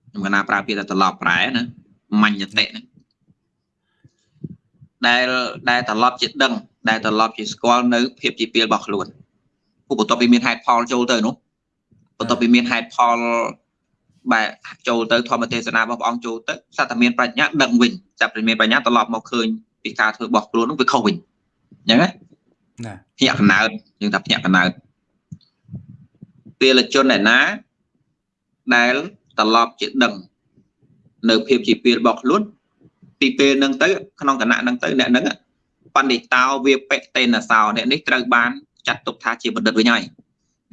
ខ្ញុំកណាប្រើពាក្យថាត្រឡប់ប្រែណាមញ្ញតិណាដែលដែលត្រឡប់ជាដឹង ដែលត្រឡប់ជាស្គាល់នៅភាពជាពីលរបស់ខ្លួនឧបបន្ទាប់ពីមានហេតុផលចូលទៅនោះបន្ទាប់ពីមានហេតុផលបែបចូលទៅធម្មទេសនារបស់ព្រះអង្គចូលទៅសត្វតែមានប្រាជ្ញាដឹងវិញចាប់ពីមានប្រាជ្ញាត្រឡប់មកឃើញពីការធ្វើរបស់ខ្លួននោះវាខុសវិញអញ្ចឹងណា ណាភ្ញាក់កណើតយើងថាភ្ញាក់កណើតពលជនឯណាដែលត្រឡប់ជាដឹង នៅភាពជាពេលរបស់ខ្លួនពីពេលហ្នឹងទៅ ក្នុងគណៈហ្នឹងទៅអ្នកហ្នឹងបណ្ឌិតោវាបិតេនសោអ្នកនេះត្រូវបានចាត់ទុកថាជាបណ្ឌិតវិញហើយ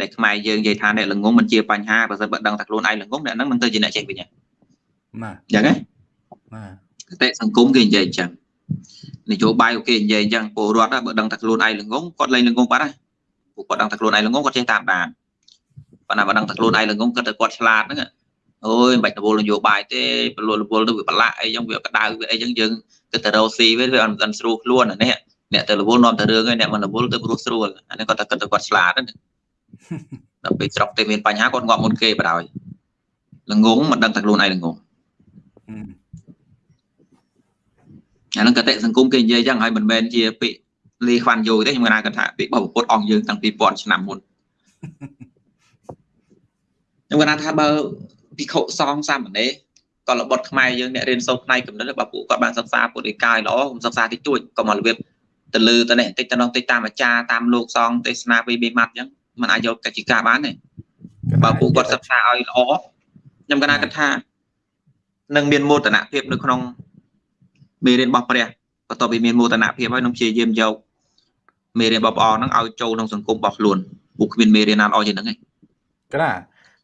ដែលខ្មែរយើងនិយាយថាអ្នកល្ងងមិនជាបញ្ហាបើសិនបើដឹងថាខ្លួនឯងល្ងងអ្នកហ្នឹងនឹងទៅជាអ្នកចេះវិញណាអញ្ចឹងណាណាតែសង្គមគេនិយាយអញ្ចឹង នយោបាយអូខេនិយាយអញ្ចឹងពលរដ្ឋបើដឹងតែខ្លួនឯងល្ងងគាត់លែងល្ងងបាត់ហើយពួកគាត់ដឹងតែខ្លួនឯងល្ងងគាត់ចេះតាមដានប៉ុន្តែបើដឹងតែខ្លួនឯងល្ងងគាត់ទៅគាត់ឆ្លាតហ្នឹងអូយមិនបាច់ទៅវល់នយោបាយទេពលរដ្ឋវល់ទៅវាប្រឡាក់អីចឹងវាក្តៅវាអីចឹងយើងគិតទៅរកស៊ីវាវាអត់មិនស្រួលខ្លួនអានេះអ្នកទៅរវល់នាំតែរឿងឯងអ្នកមិនរវល់ទៅព្រោះស្រួលអានេះគាត់តែគិតទៅគាត់ឆ្លាតហ្នឹងដល់ពេលស្រុកទៅមានបញ្ហាគាត់ងាប់មុនគេបដ ாய் ល្ងងមិនដឹងតែខ្លួនឯងល្ងង អាហ្នឹងកតិសង្គមគេនិយាយចឹងហើយមិនមែនជាពាក្យលីខ្វាន់យូទេខ្ញុំគាត់ថាពាក្យរបស់ពុទ្ធអង្គយើងតាំងពី1000ឆ្នាំមុនខ្ញុំគាត់ថាបើភិក្ខុសង្ឃសាមណេរក៏របត់ខ្មែរយើងអ្នករៀនសូត្រផ្នែកគំនិតបើពួកគាត់បានសិក្សាពុទ្ធិកាយល្អខ្ញុំសិក្សាតិចតួចក៏មករបៀបទៅលើទៅនេះតិចទៅនោះតិចតាមអាចារ្យតាមលោកសង្ឃទេសនាពីបេម៉ាត់អញ្ចឹងมันអាចយកកច្ឆិកាបានទេបើពួកគាត់សិក្សាឲ្យល្អខ្ញុំកណាគិតថានឹងមានមោទនភាពនៅក្នុង មេរៀនរបស់ព្រះបន្ទាប់ពីមានមោទនភាពហើយនឹងព្យាយាមយកមេរៀនរបស់ព្រះអង្គហ្នឹងឲ្យចូលក្នុងសង្គមរបស់ខ្លួនពួកគ្មានមេរៀនណាល្អជាងហ្នឹងឯងកណា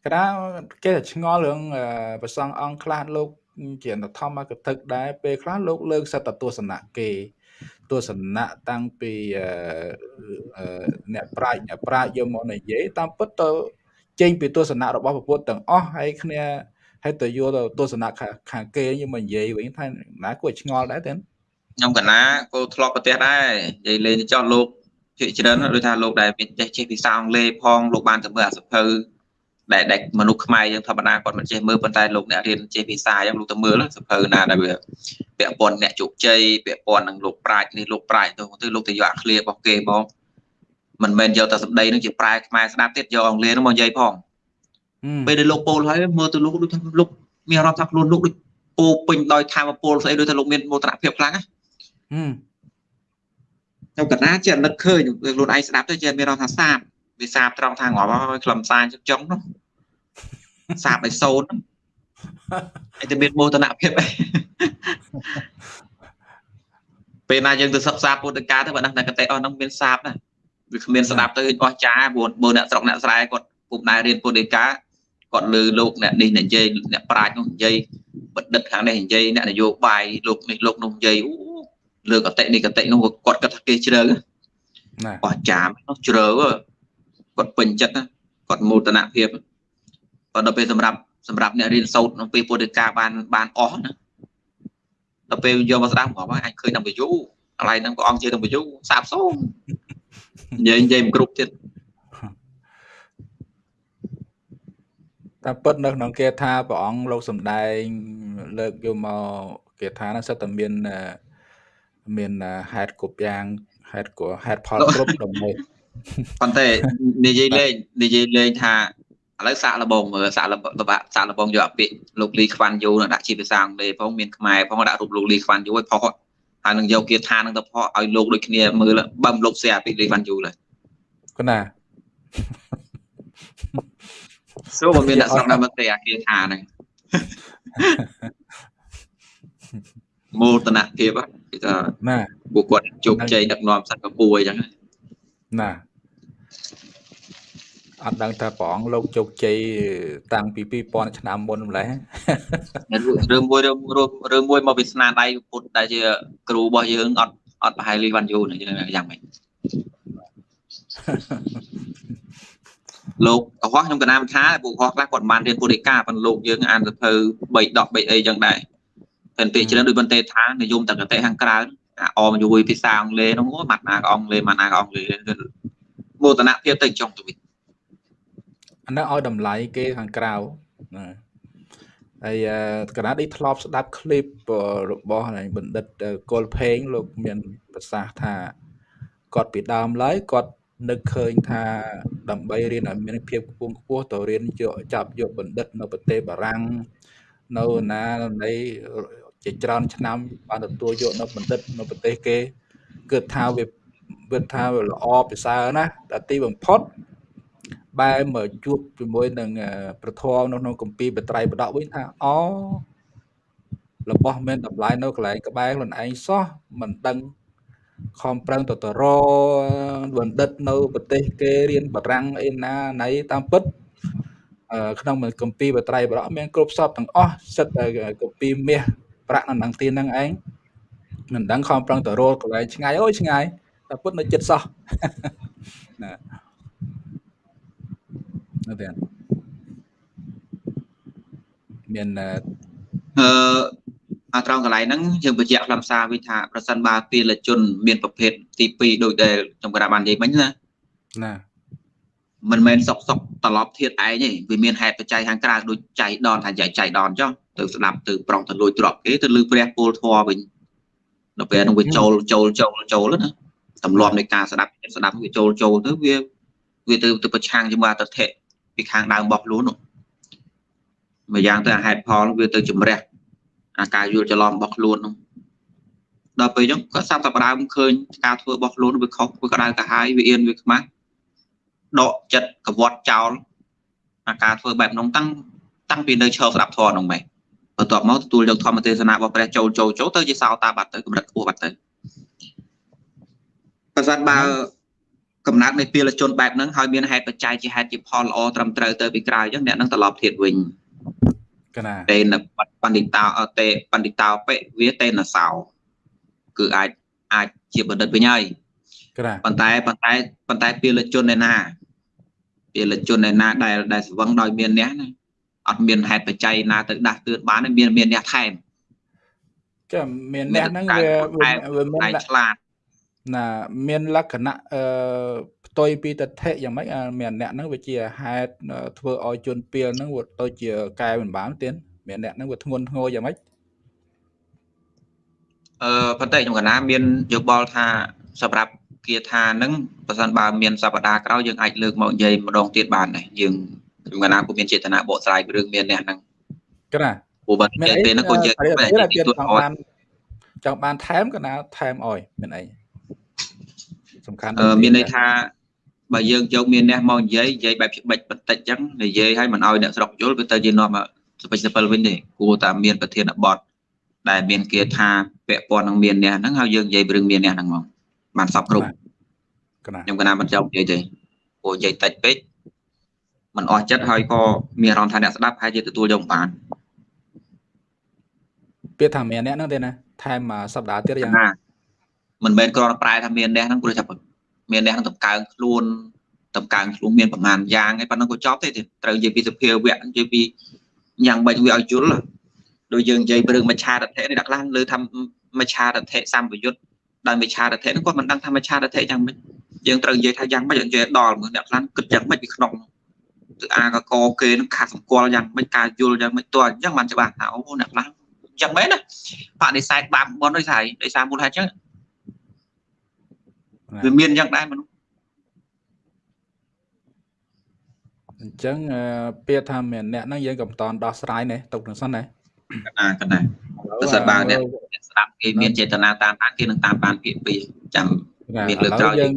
កណាគេតែឆ្ងល់រឿងប្រសងអង្គខ្លះលោកជាធម្មកថាដែរពេលខ្លះលោកលើកសត្វទស្សនៈគេទស្សនៈតាំងពីអ្នកប្រាជ្ញអ្នកប្រាជ្ញយកមកនិយាយតាមពិតទៅចេញពីទស្សនៈរបស់ពុទ្ធទាំងអស់ហើយគ្នា ហើយទៅយកទៅទស្សនៈខាងគេយកមកនិយាយវិញថាណាគួរឆ្ងល់ដែរទេខ្ញុំកណាគោធ្លាប់ប្រទេសដែរនិយាយលេងចោះលោកជាច្រើនដូចថាលោកដែលមានចេះចេះភាសាអង់គ្លេសផងលោកបានទៅមើលអាសភៅដែលដែលមនុស្សខ្មែរយើងធម្មតាគាត់មិនចេះមើលប៉ុន្តែលោកអ្នករៀនចេះភាសាអញ្ចឹងលោកទៅមើលសភៅណាដែលវាពាក់ព័ន្ធអ្នកជោគជ័យពាក់ព័ន្ធនឹងលោកប្រាជ្ញនេះលោកប្រាជ្ញទៅទៅលោកទៅយកអាឃ្លៀរបស់គេមកមិនមែនយកតែសម្ដីនឹងជាប្រែខ្មែរស្ដាប់ទៀតយកអង់គ្លេសនឹងមកនិយាយផង ពេលដែលលោកពោលហើយមើលទៅលោកដូចថាលោកមានអារម្មណ៍ថាខ្លួនលោកដូចពោពេញដោយធម៌ពលស្អីដូចថាលោកមានមោទនភាពខ្លាំងណាខ្ញុំកណាជានឹកឃើញខ្លួនឯងស្ដាប់ទៅជាមានអារម្មណ៍ថាសាបវាសាបត្រង់ថាងាប់ហើយខ្លឹមសារចុងចុងនោះសាបឲ្យសូនហើយតែមានមោទនភាពឯងពេលណាយើងទៅសិក្សាពុទ្ធកាទៅបើដឹងតែកតេអស់ហ្នឹងមានសាបណាវាគ្មានស្ដាប់ទៅអស់ចាព្រោះបើអ្នកស្រុកអ្នកស្រែគាត់ពុំដែររៀនពុទ្ធកា គាត់លើលោកអ្នកនេះនិយាយអ្នកប្រាជ្ញនោះនិយាយបណ្ឌិតខាងនេះនិយាយអ្នកនយោបាយលោកនេះលោកនោះនិយាយអូលើកតិនេះកតិនោះគាត់គិតថាគេជ្រៅណាអស់ចានោះជ្រៅគាត់ពេញចិត្តគាត់មោទនភាពគាត់ដល់ពេលសម្រាប់សម្រាប់អ្នករៀនសូត្រក្នុងពេលពុទ្ធិកាបានបានអស់ណាដល់ពេលយកមកស្ដាប់មកអាចឃើញដល់វិយូកន្លែងហ្នឹងព្រះអង្គជាដល់វិយូសាបសូមនិយាយនិយាយមិនគ្រប់ទៀត តាមពិតនៅក្នុងគេថាព្រះអង្គលោកសំដែង លើកយកមកគេថាហ្នឹងសិតតែមានមានហេតុគ្រប់យ៉ាងហេតុក៏ហេតុផលគ្រប់ដើម្បីប៉ុន្តែនិយាយលេងនិយាយលេងថាឥឡូវសាកលបងមើលសាកលសាកលបងយកអាពាកលោកលីខ្វាន់យូដាក់ជាភាសាអង់គ្លេសផងមានខ្មែរផងដាក់រូបលោកលីខ្វាន់យូឲ្យផុសហើយនឹងយកគាថានឹងទៅផុសឲ្យលោកដូចគ្នាមើលបើលោកសេអាពាកលីខ្វាន់យូឡើយកណា សួរបើមានអ្នកស្រុកណាមកទេអាគាថាហ្នឹងមោទនភាពគេថាណាពួកគាត់ជោគជ័យដឹកនាំសិង្ហបុរីអញ្ចឹងណាអត់ដឹងថាព្រះអង្គលោកជោគជ័យតាំងពី2000ឆ្នាំមុនម្លេះរឿងមួយរឿងមួយមកពីស្នាដៃពុទ្ធដែលជាគ្រូរបស់យើងអត់អត់ប្រហែលលីវ៉ាន់យូយ៉ាងម៉េច លោកកុហកខ្ញុំកណាមថាពួកកុហកខ្លះគាត់បានរៀនពុទ្ធិកាប៉ុន្តែលោកយើងអានសភៅ3ដក3អីចឹងដែរតែពេលច្រើនដូចបន្ទេថានិយមតកតេខាងក្រៅអាអមយួយភាសាអង់គ្លេសនោះអូម៉ាត់ណាក៏អង់គ្លេសម៉ាត់ណាក៏អង់គ្លេសមោទនភាពទៅចុងទៅវិញអានោះឲ្យតម្លៃគេខាងក្រៅណាហើយកណាឌីធ្លាប់ស្ដាប់ឃ្លីបរបស់បណ្ឌិតកុលផេងលោកមានប្រសាសន៍ថាគាត់ពីដើមឡើយគាត់ នឹកឃើញថាដើម្បីរៀនឲ្យមានភាពខ្ពង់ខ្ពស់ទៅរៀនយកចាប់យកបណ្ឌិតនៅប្រទេសបារាំងនៅណានៃជាច្រើនឆ្នាំបានទទួលយកនៅបណ្ឌិតនៅប្រទេសគេគឺថាវាវាថាវាល្អពិសើរណាស់តែទីបំផុតបែរមកជួបជាមួយនឹងប្រធមនៅក្នុងកម្ពីបត្រៃបដកវិញថាអូរបស់មានតម្លៃនៅកន្លែងក្បែរខ្លួនឯងសោះមិនដឹង ខំប្រឹងទៅទៅរបណ្ឌិតនៅប្រទេសគេរៀនបារាំងអីណាណៃតាមពិតក្នុងកម្ពីបត្រៃបរៈមានគ្រប់សពទាំងអស់សិតតែកម្ពីមាសប្រាក់នៅនឹងទីហ្នឹងឯងមិនដឹងខំប្រឹងទៅរកន្លែងឆ្ងាយអូយឆ្ងាយតែពុតនៅចិត្តសោះណានៅតែមានអឺ អាត្រង់កន្លែងហ្នឹងយើងបញ្ជាក់ខ្លឹមសារវិញថាប្រសិនបើទាលជន មានប្រភេទទី2ដូចដែលខ្ញុំក្រាបបាននិយាយមិញណាណាមិនមែនសុកសុកត្រឡប់ធៀបឯងទេវាមានហេតុបច្ច័យខាងក្រៅដូចចៃដនថាចៃចៃដនចុះទៅស្ដាប់ទៅប្រុងទៅលួចទ្រព្យគេទៅលឺព្រះពលធម៌វិញដល់ពេលហ្នឹងវាចូលចូលចូលចូលណាទម្លាប់នៃការស្ដាប់ស្ដាប់វាចូលចូលទៅវាវាទៅទៅប្រឆាំងជាមួយអតិថិពីខាងដើមរបស់ខ្លួននោះមួយយ៉ាងទៅហេតុផលវាទៅជំរះ អាការយល់ច្រឡំរបស់ខ្លួននោះដល់ពេលអញ្ចឹងក៏សាប់តែផ្ដើមឃើញការធ្វើរបស់ខ្លួនវាខុសវាក្តៅកាហាយវាអៀនវាខ្មាស់ដកចិត្តកវត្តចោលអាការធ្វើបែបនោះតាំងតាំងពីនៅឈរស្ដាប់ធម៌នោះម៉េចបន្ទាប់មកទទួលយកធម្មទេសនារបស់ព្រះចូលចូលចូលទៅជាសោតាបាត់ទៅកម្រិតខ្ពស់បាត់ទៅបើសិនបើកំណត់នៃពាលជនបែបហ្នឹងហើយមានហេតុបច្ច័យជាហេតុជាផលល្អត្រឹមត្រូវទៅពីក្រៅអញ្ចឹងអ្នកនឹងត្រឡប់ធាតវិញ កណាតេនបណ្ឌិតាតេបណ្ឌិតាបិវាតេនសោគឺអាចអាចជាបណ្ឌិតវិញហើយកណាប៉ុន្តែប៉ុន្តែប៉ុន្តែពាលជនឯណាពាលជនឯណាដែលដែលស្វឹងដោយមានអ្នកណាអត់មានហេតុបច្ច័យណាទៅដាស់តឿនបានមានមានអ្នកថែមក៏មានអ្នកហ្នឹងវាវាមានឆ្លាតណាមានលក្ខណៈអឺ ផ្ទុយពីតថៈយ៉ាងម៉េចមានអ្នកហ្នឹងវាជាហេតុធ្វើឲ្យជនពីលហ្នឹងវាទៅជាកែមិនបានទៀតមានអ្នកហ្នឹងវាធ្ងន់ធ្ងរយ៉ាងម៉េចអឺប៉ុន្តែខ្ញុំកណាមានយោបល់ថាសម្រាប់គាថាហ្នឹងបើសិនបើមានសប្តាហ៍ក្រោយយើងអាចលើកមកនិយាយម្ដងទៀតបានដែរយើងខ្ញុំកណាពុំមានចេតនាបកស្រាយរឿងមានអ្នកហ្នឹងក្រាព្រោះបើនិយាយពេលហ្នឹងក៏យើងចង់បានចង់បានថែមកណាថែមអោយមានអីសំខាន់មានន័យថា បើយើងយកមានអ្នកមកនិយាយនិយាយបែបច្បាច់បន្តិចចឹងនិយាយឲ្យមិនឲ្យអ្នកស្រុកយល់វាទៅជានាំសពេចសពិលវិញទេគួរតែមានប្រធានបទដែលមានគាថាពាក់ព័ន្ធនឹងមានអ្នកហ្នឹងហើយយើងនិយាយរឿងមានអ្នកហ្នឹងមកបានសពគ្រប់ខ្ញុំកណាមិនចង់និយាយទេព្រោះនិយាយតិចពេកมันអស់ចិត្តហើយក៏មានអារម្មណ៍ថាអ្នកស្ដាប់ហើយជាទទួលយកបានពាក្យថាមានអ្នកហ្នឹងទេណាថែមសប្តាហ៍ទៀតយ៉ាងណាមិនមែនគ្រាន់តែប្រែថាមានអ្នកហ្នឹងព្រោះថា មានអ្នកហ្នឹងតម្កើងខ្លួនតម្កើងខ្លួនមានប្រមាណយ៉ាងឯប៉ុណ្ណឹងក៏ចប់ទេត្រូវនិយាយពីសភាវៈនិយាយពីយ៉ាងម៉េចវាឲ្យយល់ដូចយើងនិយាយរឿងមច្ឆារថៈនេះដាក់ខ្លះលើថាមច្ឆារថៈសម្បយុទ្ធដោយមច្ឆារថៈហ្នឹងគាត់មិនដឹងថាមច្ឆារថៈយ៉ាងម៉េចយើងត្រូវនិយាយថាយ៉ាងម៉េចនិយាយដល់មើលអ្នកខ្លះគិតយ៉ាងម៉េចពីក្នុងគឺអាកកគេនឹងខាត់សម្គាល់យ៉ាងម៉េចការយល់យ៉ាងម៉េចតើអញ្ចឹងបានច្បាស់ថាអូអ្នកខ្លះយ៉ាងម៉េចណាបដិសេធបាបបនដោយសារដោយសារមូលហេតុអញ្ចឹង វាមានយ៉ាងដែរមនុស្សអញ្ចឹងពាក្យថាមានអ្នកហ្នឹងយើងក៏មិនតន់ដោះស្រាយនេះទុកនឹងសិនណាកណាកណាបើសិនបើអ្នកស្ដាប់គេមានចេតនាតាមបានគេនឹងតាមបានពាក្យពីរចាំមានលើកក្រោយយើង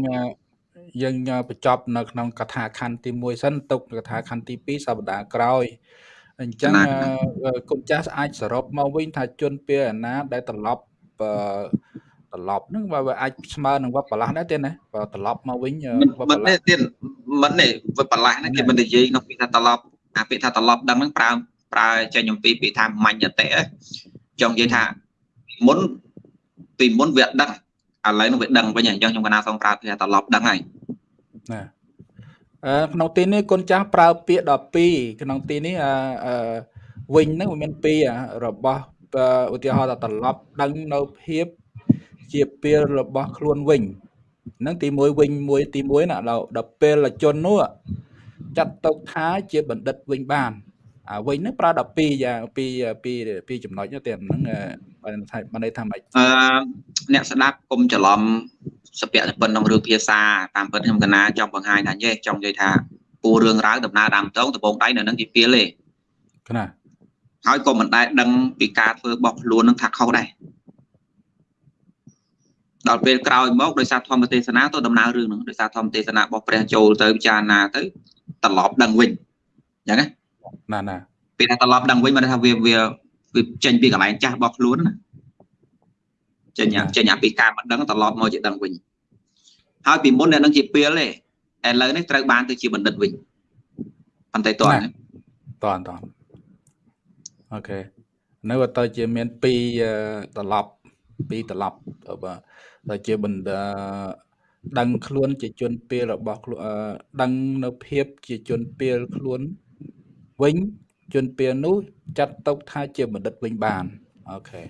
យើងបញ្ចប់នៅក្នុងកថាខណ្ឌទី1សិនទុកកថាខណ្ឌទី2សប្តាហ៍ក្រោយអញ្ចឹងគុណចាស់អាចសរុបមកវិញថាជនពីអាណាដែលត្រឡប់ ត្រឡប់ហ្នឹងបើវាអាចស្មើនឹងវត្តបលាស់ដែរទេណាបើត្រឡប់មកវិញវត្តបលាស់ទៀតមិនទេវត្តបលាស់ហ្នឹងគេមិននិយាយក្នុងពាក្យថាត្រឡប់អាពាក្យថាត្រឡប់ដឹងហ្នឹងប្រើប្រើចេញអំពីពាក្យថាមញ្ញតិចង់និយាយថាមុនពីមុនវាដឹងឥឡូវនឹងវាដឹងវិញអញ្ចឹងខ្ញុំកណាសូមប្រើពាក្យថាត្រឡប់ដឹងហើយណាអឺក្នុងទីនេះគុណចាស់ប្រើពាក្យ12ក្នុងទីនេះអឺវិញហ្នឹងវាមានពីររបស់ឧទាហរណ៍ថាត្រឡប់ដឹងនៅភាព ជាពេលរបស់ខ្លួនវិញហ្នឹងទី1វិញមួយទី1ណាដល់ពេលជននោះចាត់ទុកថាជាបណ្ឌិតវិញបានអាវិញហ្នឹងប្រើ12យ៉ាងពីពីពីចំណុចទៀតហ្នឹងបានថាបានន័យថាម៉េចអឺអ្នកស្ដាប់កុំច្រឡំសពៈប៉ុណ្ណឹងរឿងភាសាតាមពិតខ្ញុំកណាចង់បង្ហាញថាយេចង់និយាយថាពូរឿងរ៉ាវដំណើរដើមតងដបងដៃនៅនឹងជាពីលទេណាហើយក៏មិនដែលដឹងពីការធ្វើរបស់ខ្លួននឹងថាខុសដែរ ដល់ពេលក្រោយមកដោយសារធម្មទេសនាទៅដំណើររឿងហ្នឹងដោយសារធម្មទេសនារបស់ព្រះចូលទៅពិចារណាទៅត្រឡប់ដឹងវិញអញ្ចឹងណាណាពេលថាត្រឡប់ដឹងវិញមិនថាវាវាវាចេញពីកន្លែងចាស់របស់ខ្លួនណាចេញចេញពីការមិនដឹងត្រឡប់មកជាដឹងវិញហើយពីមុនអ្នកនឹងជាពេលទេឥឡូវនេះត្រូវបានទៅជាបណ្ឌិតវិញប៉ុន្តែតើតើតើអូខេនៅទៅជាមាន2ត្រឡប់2ត្រឡប់បើ ដែលជាបណ្ដាដឹងខ្លួនជាជនពេលរបស់ខ្លួនដឹងនៅភាពជាជនពេលខ្លួនវិញជនពេលនោះចាត់ទុកថាជាបណ្ឌិតវិញបានអូខេ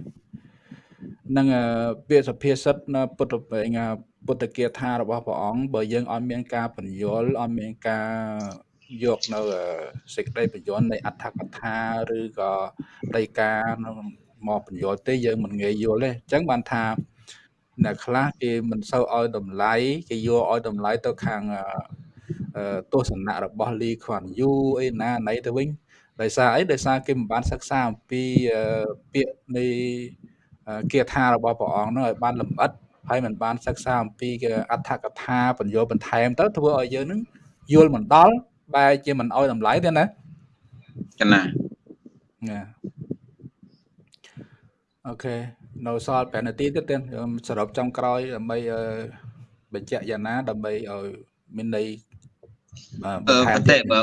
នឹងពាក្យសភាសិទ្ធពុទ្ធពុទ្ធគាថារបស់ព្រះអង្គបើយើងអត់មានការបញ្យល់អត់មានការយកនៅសេចក្តីបញ្យល់នៃអត្ថកថាឬក៏ដីកាមកបញ្យល់ទេយើងមិនងាយយល់ទេអញ្ចឹងបានថា អ្នកខ្លះគេមិនសូវឲ្យតម្លៃគេយកឲ្យតម្លៃទៅខាងទស្សនៈរបស់លីខ្វាន់យូអីណាណៃទៅវិញដោយសារអីដោយសារគេមិនបានសិក្សាអំពីពាក្យនៃគាថារបស់ព្រះអង្គនោះឲ្យបានលម្អិតហើយមិនបានសិក្សាអំពីអត្ថកថាបញ្យលបន្ថែមទៅធ្វើឲ្យយើងនឹងយល់មិនដល់បែរជាមិនឲ្យតម្លៃទេណាចំណាណាអូខេ នៅសល់5នាទីទៀតទៀតសរុបចំក្រោយដើម្បីបញ្ជាក់យ៉ាងណាដើម្បីឲ្យមានន័យបន្ថែមទេបើ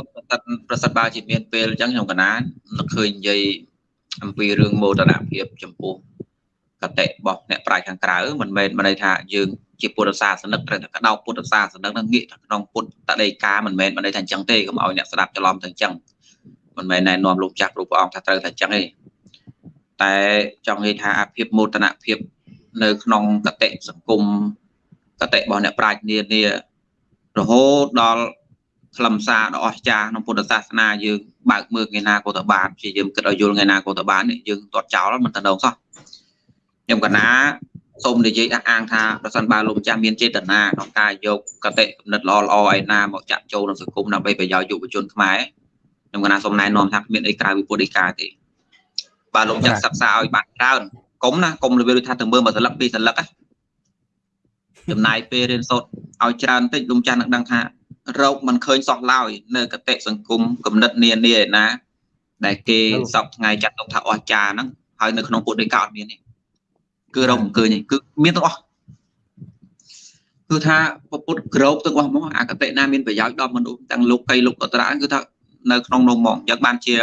ប្រសិទ្ធបើជាមានពេលអញ្ចឹងខ្ញុំកណានឹកឃើញនិយាយអំពីរឿងមោទនភាពចំពោះកតិរបស់អ្នកប្រាជ្ញខាងក្រៅមិនមែនមិនន័យថាយើងជាពុទ្ធសាសនិកត្រូវតែកដោពុទ្ធសាសនិកនឹងងាកក្នុងពុទ្ធតដីកាមិនមែនមិនន័យថាអញ្ចឹងទេកុំឲ្យអ្នកស្ដាប់ច្រឡំទៅអញ្ចឹងមិនមែនណែនាំលោកចាស់គ្រូព្រះអង្គថាត្រូវតែអញ្ចឹងទេ តែចង់និយាយថាអាភិបមោទនភាពនៅក្នុងកតិសង្គមកតិរបស់អ្នកប្រាជ្ញនានារហូតដល់ខ្លឹមសារដ៏អស្ចារ្យក្នុងពុទ្ធសាសនាយើងបើកមើលថ្ងៃណាក៏ទៅបានព្យាយាមគិតឲ្យយល់ថ្ងៃណាក៏ទៅបានយើងទាត់ចោលមិនទៅដងសោះខ្ញុំកណាសូមនិយាយអះអាងថាប្រសិនបើលោកម្ចាស់មានចេតនាក្នុងការយកកតិគំនិតល្អល្អឯណាមកចាក់ចូលក្នុងសង្គមដើម្បីប្រយោជន៍យុវជនខ្មែរខ្ញុំកណាសូមណែនាំថាគ្មានអីក្រៅពីពុទ្ធដីកាទេ បើលោកចាក់សិក្សាឲ្យបានច្រើនកុំណាកុំរបៀបដូចថាទៅមើលមួយសន្លឹកពីរសន្លឹកចំណាយពេលរៀនសូត្រឲ្យច្រើនតិចលោកចាស់នឹងដឹងថារោគមិនឃើញសោះឡើយនៅកតិសង្គមគំនិតនានាឯណា ដែលគេសពថ្ងៃចាត់ទុកថាអស្ចារ្យហ្នឹងហើយនៅក្នុងពុទ្ធដីកាអត់មានទេគឺរកមិនឃើញទេគឺមានទាំងអស់គឺថាពុទ្ធក្រោបទាំងអស់មកអកតិណាមានប្រយោជន៍ដល់មនុស្សទាំងលោកកៃលោកអត្រាគឺថានៅក្នុងនោះមកយ៉ាងបានជា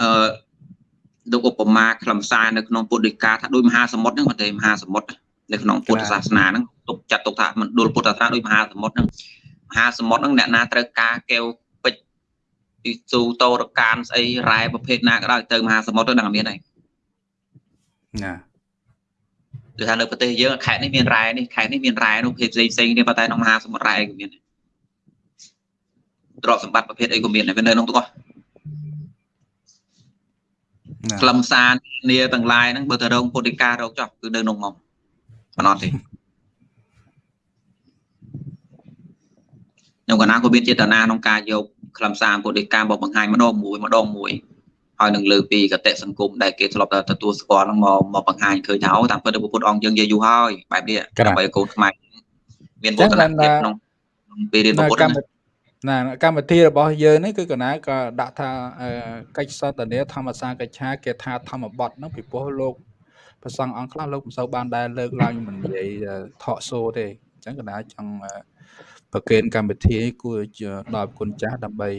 អឺ លោកឧបមាខ្លឹមសារនៅក្នុងពុទ្ធដីកាថាដូចមហាសមុទ្រហ្នឹងមិនទេមហាសមុទ្រនៅក្នុងពុទ្ធសាសនាហ្នឹងទុកចាត់ទុកថាមណ្ឌលពុទ្ធសាសនាដូចមហាសមុទ្រហ្នឹងមហាសមុទ្រហ្នឹងអ្នកណាត្រូវការកែវពេជ្រទីស៊ូតោរកានស្អីរ៉ែប្រភេទណាក៏ដោយទៅមហាសមុទ្រទៅដឹងមានហើយណាគឺថានៅប្រទេសយើងខេត្តនេះមានរ៉ែនេះខេត្តនេះមានរ៉ែនោះភេទផ្សេងផ្សេងគ្នាប៉ុន្តែក្នុងមហាសមុទ្ររ៉ែក៏មានទ្រព្យសម្បត្តិប្រភេទអីក៏មានដែរវានៅក្នុងទាំងអស់ ខ្លឹមសារនាទាំងឡាយហ្នឹងបើទៅរងពុទ្ធិការរកចោះគឺនៅក្នុងមកមិនអត់ទេខ្ញុំកណាក៏មានចេតនាក្នុងការយកខ្លឹមសារពុទ្ធិការមកបង្ហាញម្ដងមួយម្ដងមួយហើយនឹងលើពីកតិសង្គមដែលគេធ្លាប់តែទទួលស្គាល់ហ្នឹងមកមកបង្ហាញឃើញថាអូតាមពិតពុទ្ធអង្គយើងនិយាយយូរហើយបែបនេះដើម្បីឲ្យកូនខ្មែរមានវឌ្ឍនភាពក្នុងពេលរៀនពុទ្ធ ណាកម្មវិធីរបស់យើងនេះគឺកណាក៏ដាក់ថាកិច្ចសន្ទនាធម្មសាកិច្ឆាគេថាធម្មបទហ្នឹងពីព្រោះលោកប្រសង់អង្គខ្លះលោកមិនសូវបានដែលលើកឡើងមិននិយាយថកសូទេអញ្ចឹងកណាចង់ប្រកេនកម្មវិធីគួរដល់គុណចាស់ដើម្បី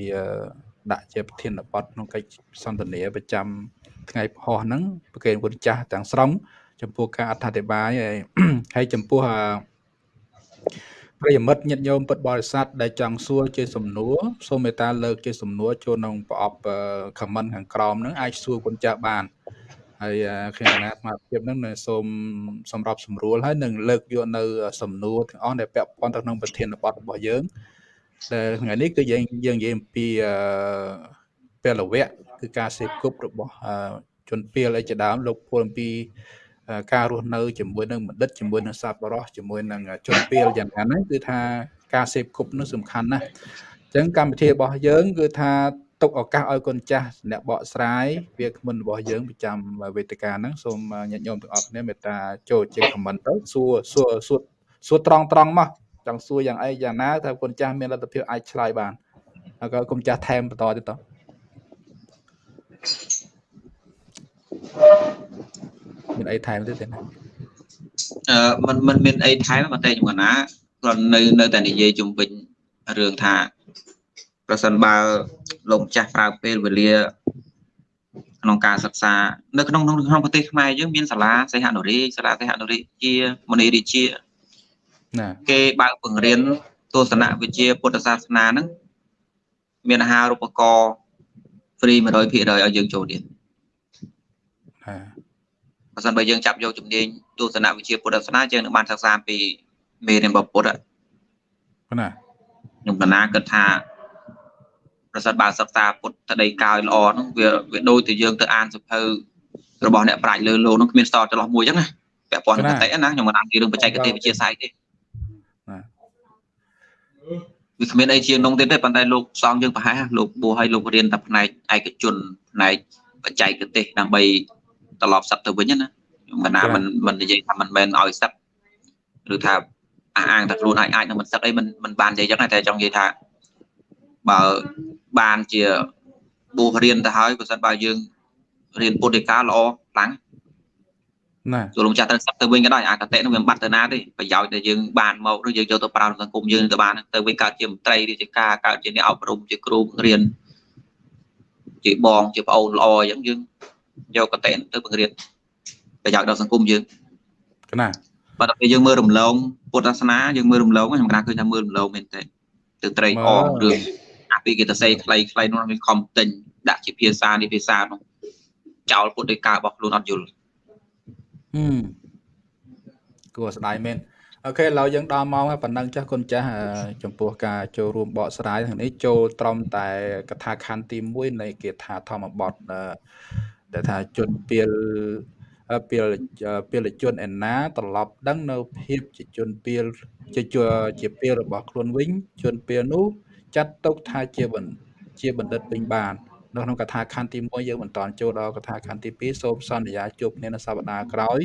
ដាក់ជាប្រធានបទក្នុងកិច្ចសន្ទនាប្រចាំថ្ងៃផុសហ្នឹងប្រកេនគុណចាស់ទាំងស្រុងចំពោះការអត្ថាធិប្បាយហើយចំពោះ ប្រិយមិត្តញាតិញោមពុទ្ធបរិស័ទដែលចង់សួរជាសំណួរសូមមេត្តាលើកជាសំណួរចូលក្នុងប្រអប់ comment ខាងក្រោមហ្នឹងអាចសួរគុណចាស់បានហើយខ្ញុំណាស្មារតីហ្នឹងសូមសម្រាប់សម្រួលហើយនឹងលើកយកនៅ សំណួរទាំងអស់ដែលពាក់ព័ន្ធទៅក្នុងប្រធានបទរបស់យើងដែលថ្ងៃនេះគឺយើងយើងនិយាយអំពីពលវៈគឺការសេពគប់របស់ជនពាលអីជាដើមលោកពលអំពី ការរស់នៅជាមួយនឹងបណ្ឌិតជាមួយនឹងសប្បុរសជាមួយនឹងជនពាលយ៉ាងណាហ្នឹងគឺថាការសេពគប់នោះសំខាន់ណាស់អញ្ចឹងកម្មវិធីរបស់យើងគឺថាទុកឱកាសឲ្យកូនចាស់អ្នកបកស្រាយវាគ្មិនរបស់យើងប្រចាំវេទិកាហ្នឹងសូមញាតិញោមទាំងអស់គ្នាមេត្តាចូលជាខមមិនទៅសួរសួរសួរសួរត្រង់ត្រង់មកចង់សួរយ៉ាងអីយ៉ាងណាថាកូនចាស់មានលទ្ធភាពអាចឆ្លើយបានហើយក៏កូនចាស់ថែមបន្តទៀតត មានអីថែមទៀតទេណាអឺมันมันមានអីថែមតែខ្ញុំកណាគ្រាន់នៅនៅតែនិយាយជំវិញរឿងថាប្រសិនបើលោកម្ចាស់ប្រើពេលវេលាក្នុងការសិក្សានៅក្នុងក្នុងប្រទេសខ្មែរយើងមានសាលាសេហនុរីសាលាសេហនុរីជាមនីរាជាណាគេបើកបង្រៀនទស្សនវិជ្ជាពុទ្ធសាសនាហ្នឹងមានអាហារូបករណ៍ free 100%ឲ្យយើងចូលទៀតណា បើសិនបើយើងចាប់យកជំនាញទស្សនវិជ្ជាពុទ្ធសាសនាយើងនឹងបានសិក្សាពីមេរៀនរបស់ពុទ្ធណាខ្ញុំកណាគិតថាប្រសិនបើសិក្សាពុទ្ធដីកាយល្អហ្នឹងវាវាដូចទៅយើងទៅអានសភៅរបស់អ្នកប្រាជ្ញលើលោកហ្នឹងគ្មានស្តចន្លោះមួយអញ្ចឹងណាពាក់ព័ន្ធនឹងកតិណាខ្ញុំមិនអានពីរឿងបច្ចេកទេសវិទ្យាសាស្ត្រទេវាគ្មានអីជាងនោះទៀតទេប៉ុន្តែលោកសងយើងប្រហែលលោកបួសឲ្យលោករៀនតែផ្នែកឯកជនផ្នែកបច្ចេកទេសដើម្បី ត្រឡប់សឹកទៅវិញណាខ្ញុំកណាមិនមិននិយាយថាមិនមែនឲ្យសឹកឬថាអះអាងតែខ្លួនឯងអាចនឹងមិនសឹកអីមិនមិនបាននិយាយចឹងតែចង់និយាយថាបើបានជាបួសរៀនទៅហើយបើសិនបើយើងរៀនពុទ្ធិកាល្អខ្លាំងណាចូលលោកចាស់ទៅសឹកទៅវិញក៏ដោយអាកតេនឹងវាមិនបាត់ទៅណាទេប្រយោជន៍ដែលយើងបានមកឬយើងយកទៅប្រើក្នុងសង្គមយើងទៅបានទៅវិញកើតជាមន្ត្រីឬជាការកើតជាអ្នកអប់រំជាគ្រូបង្រៀនជាបងជាប្អូនល្អអញ្ចឹងយើង យកកតេទៅបង្រៀនប្រយោជន៍ដល់សង្គមយើងណាបើតែយើងមើលរំលងពុទ្ធសាសនាយើងមើលរំលងខ្ញុំគិតឃើញថាមើលរំលងមែនទេទៅត្រេកអររឿងអាពីគេទៅសេខ្លីខ្លីនោះវាខំទិញដាក់ជាភាសានេះភាសានោះចោលពុទ្ធដោយការរបស់ខ្លួនអត់យល់ហឹមគួរស្ដាយមែនអូខេឥឡូវយើងដល់ម៉ោងហើយប៉ុណ្ណឹងចាស់គុណចាស់ចំពោះការចូលរួមបកស្រាយនេះចូលត្រឹមតែកថាខណ្ឌទី1នៃគាថាធម្មបទ ដែលថាជនពៀលពៀលពៀលជនឯណាត្រឡប់ដឹងនៅភាពជាជនពៀលជាជាពៀលរបស់ខ្លួនវិញជនពៀលនោះចាត់ទុកថាជាបណ្ឌជាបណ្ឌិតពេញបាន នៅក្នុងកថាខណ្ឌទី1យើងមិនតន់ចូលដល់កថាខណ្ឌទី2សូមសន្យាជួបគ្នានៅសប្តាហ៍ក្រោយ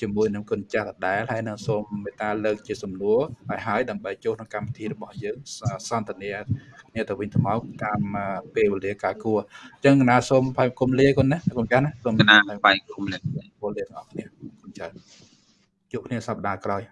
ជាមួយនឹងគុណចាស់ដដែលហើយនឹងសូមមេត្តាលើកជាសំណួរឲ្យហើយដើម្បីចូលក្នុងកម្មវិធីរបស់យើងសន្ទនាគ្នាទៅវិញទៅមកតាមពេលវេលាការគួរអញ្ចឹងណាសូមផាយគុំលាគុណណាគុំចាស់ណាសូមណាផាយគុំលាគុំលាបងប្អូនគុំចាស់ជួបគ្នាសប្តាហ៍ក្រោយ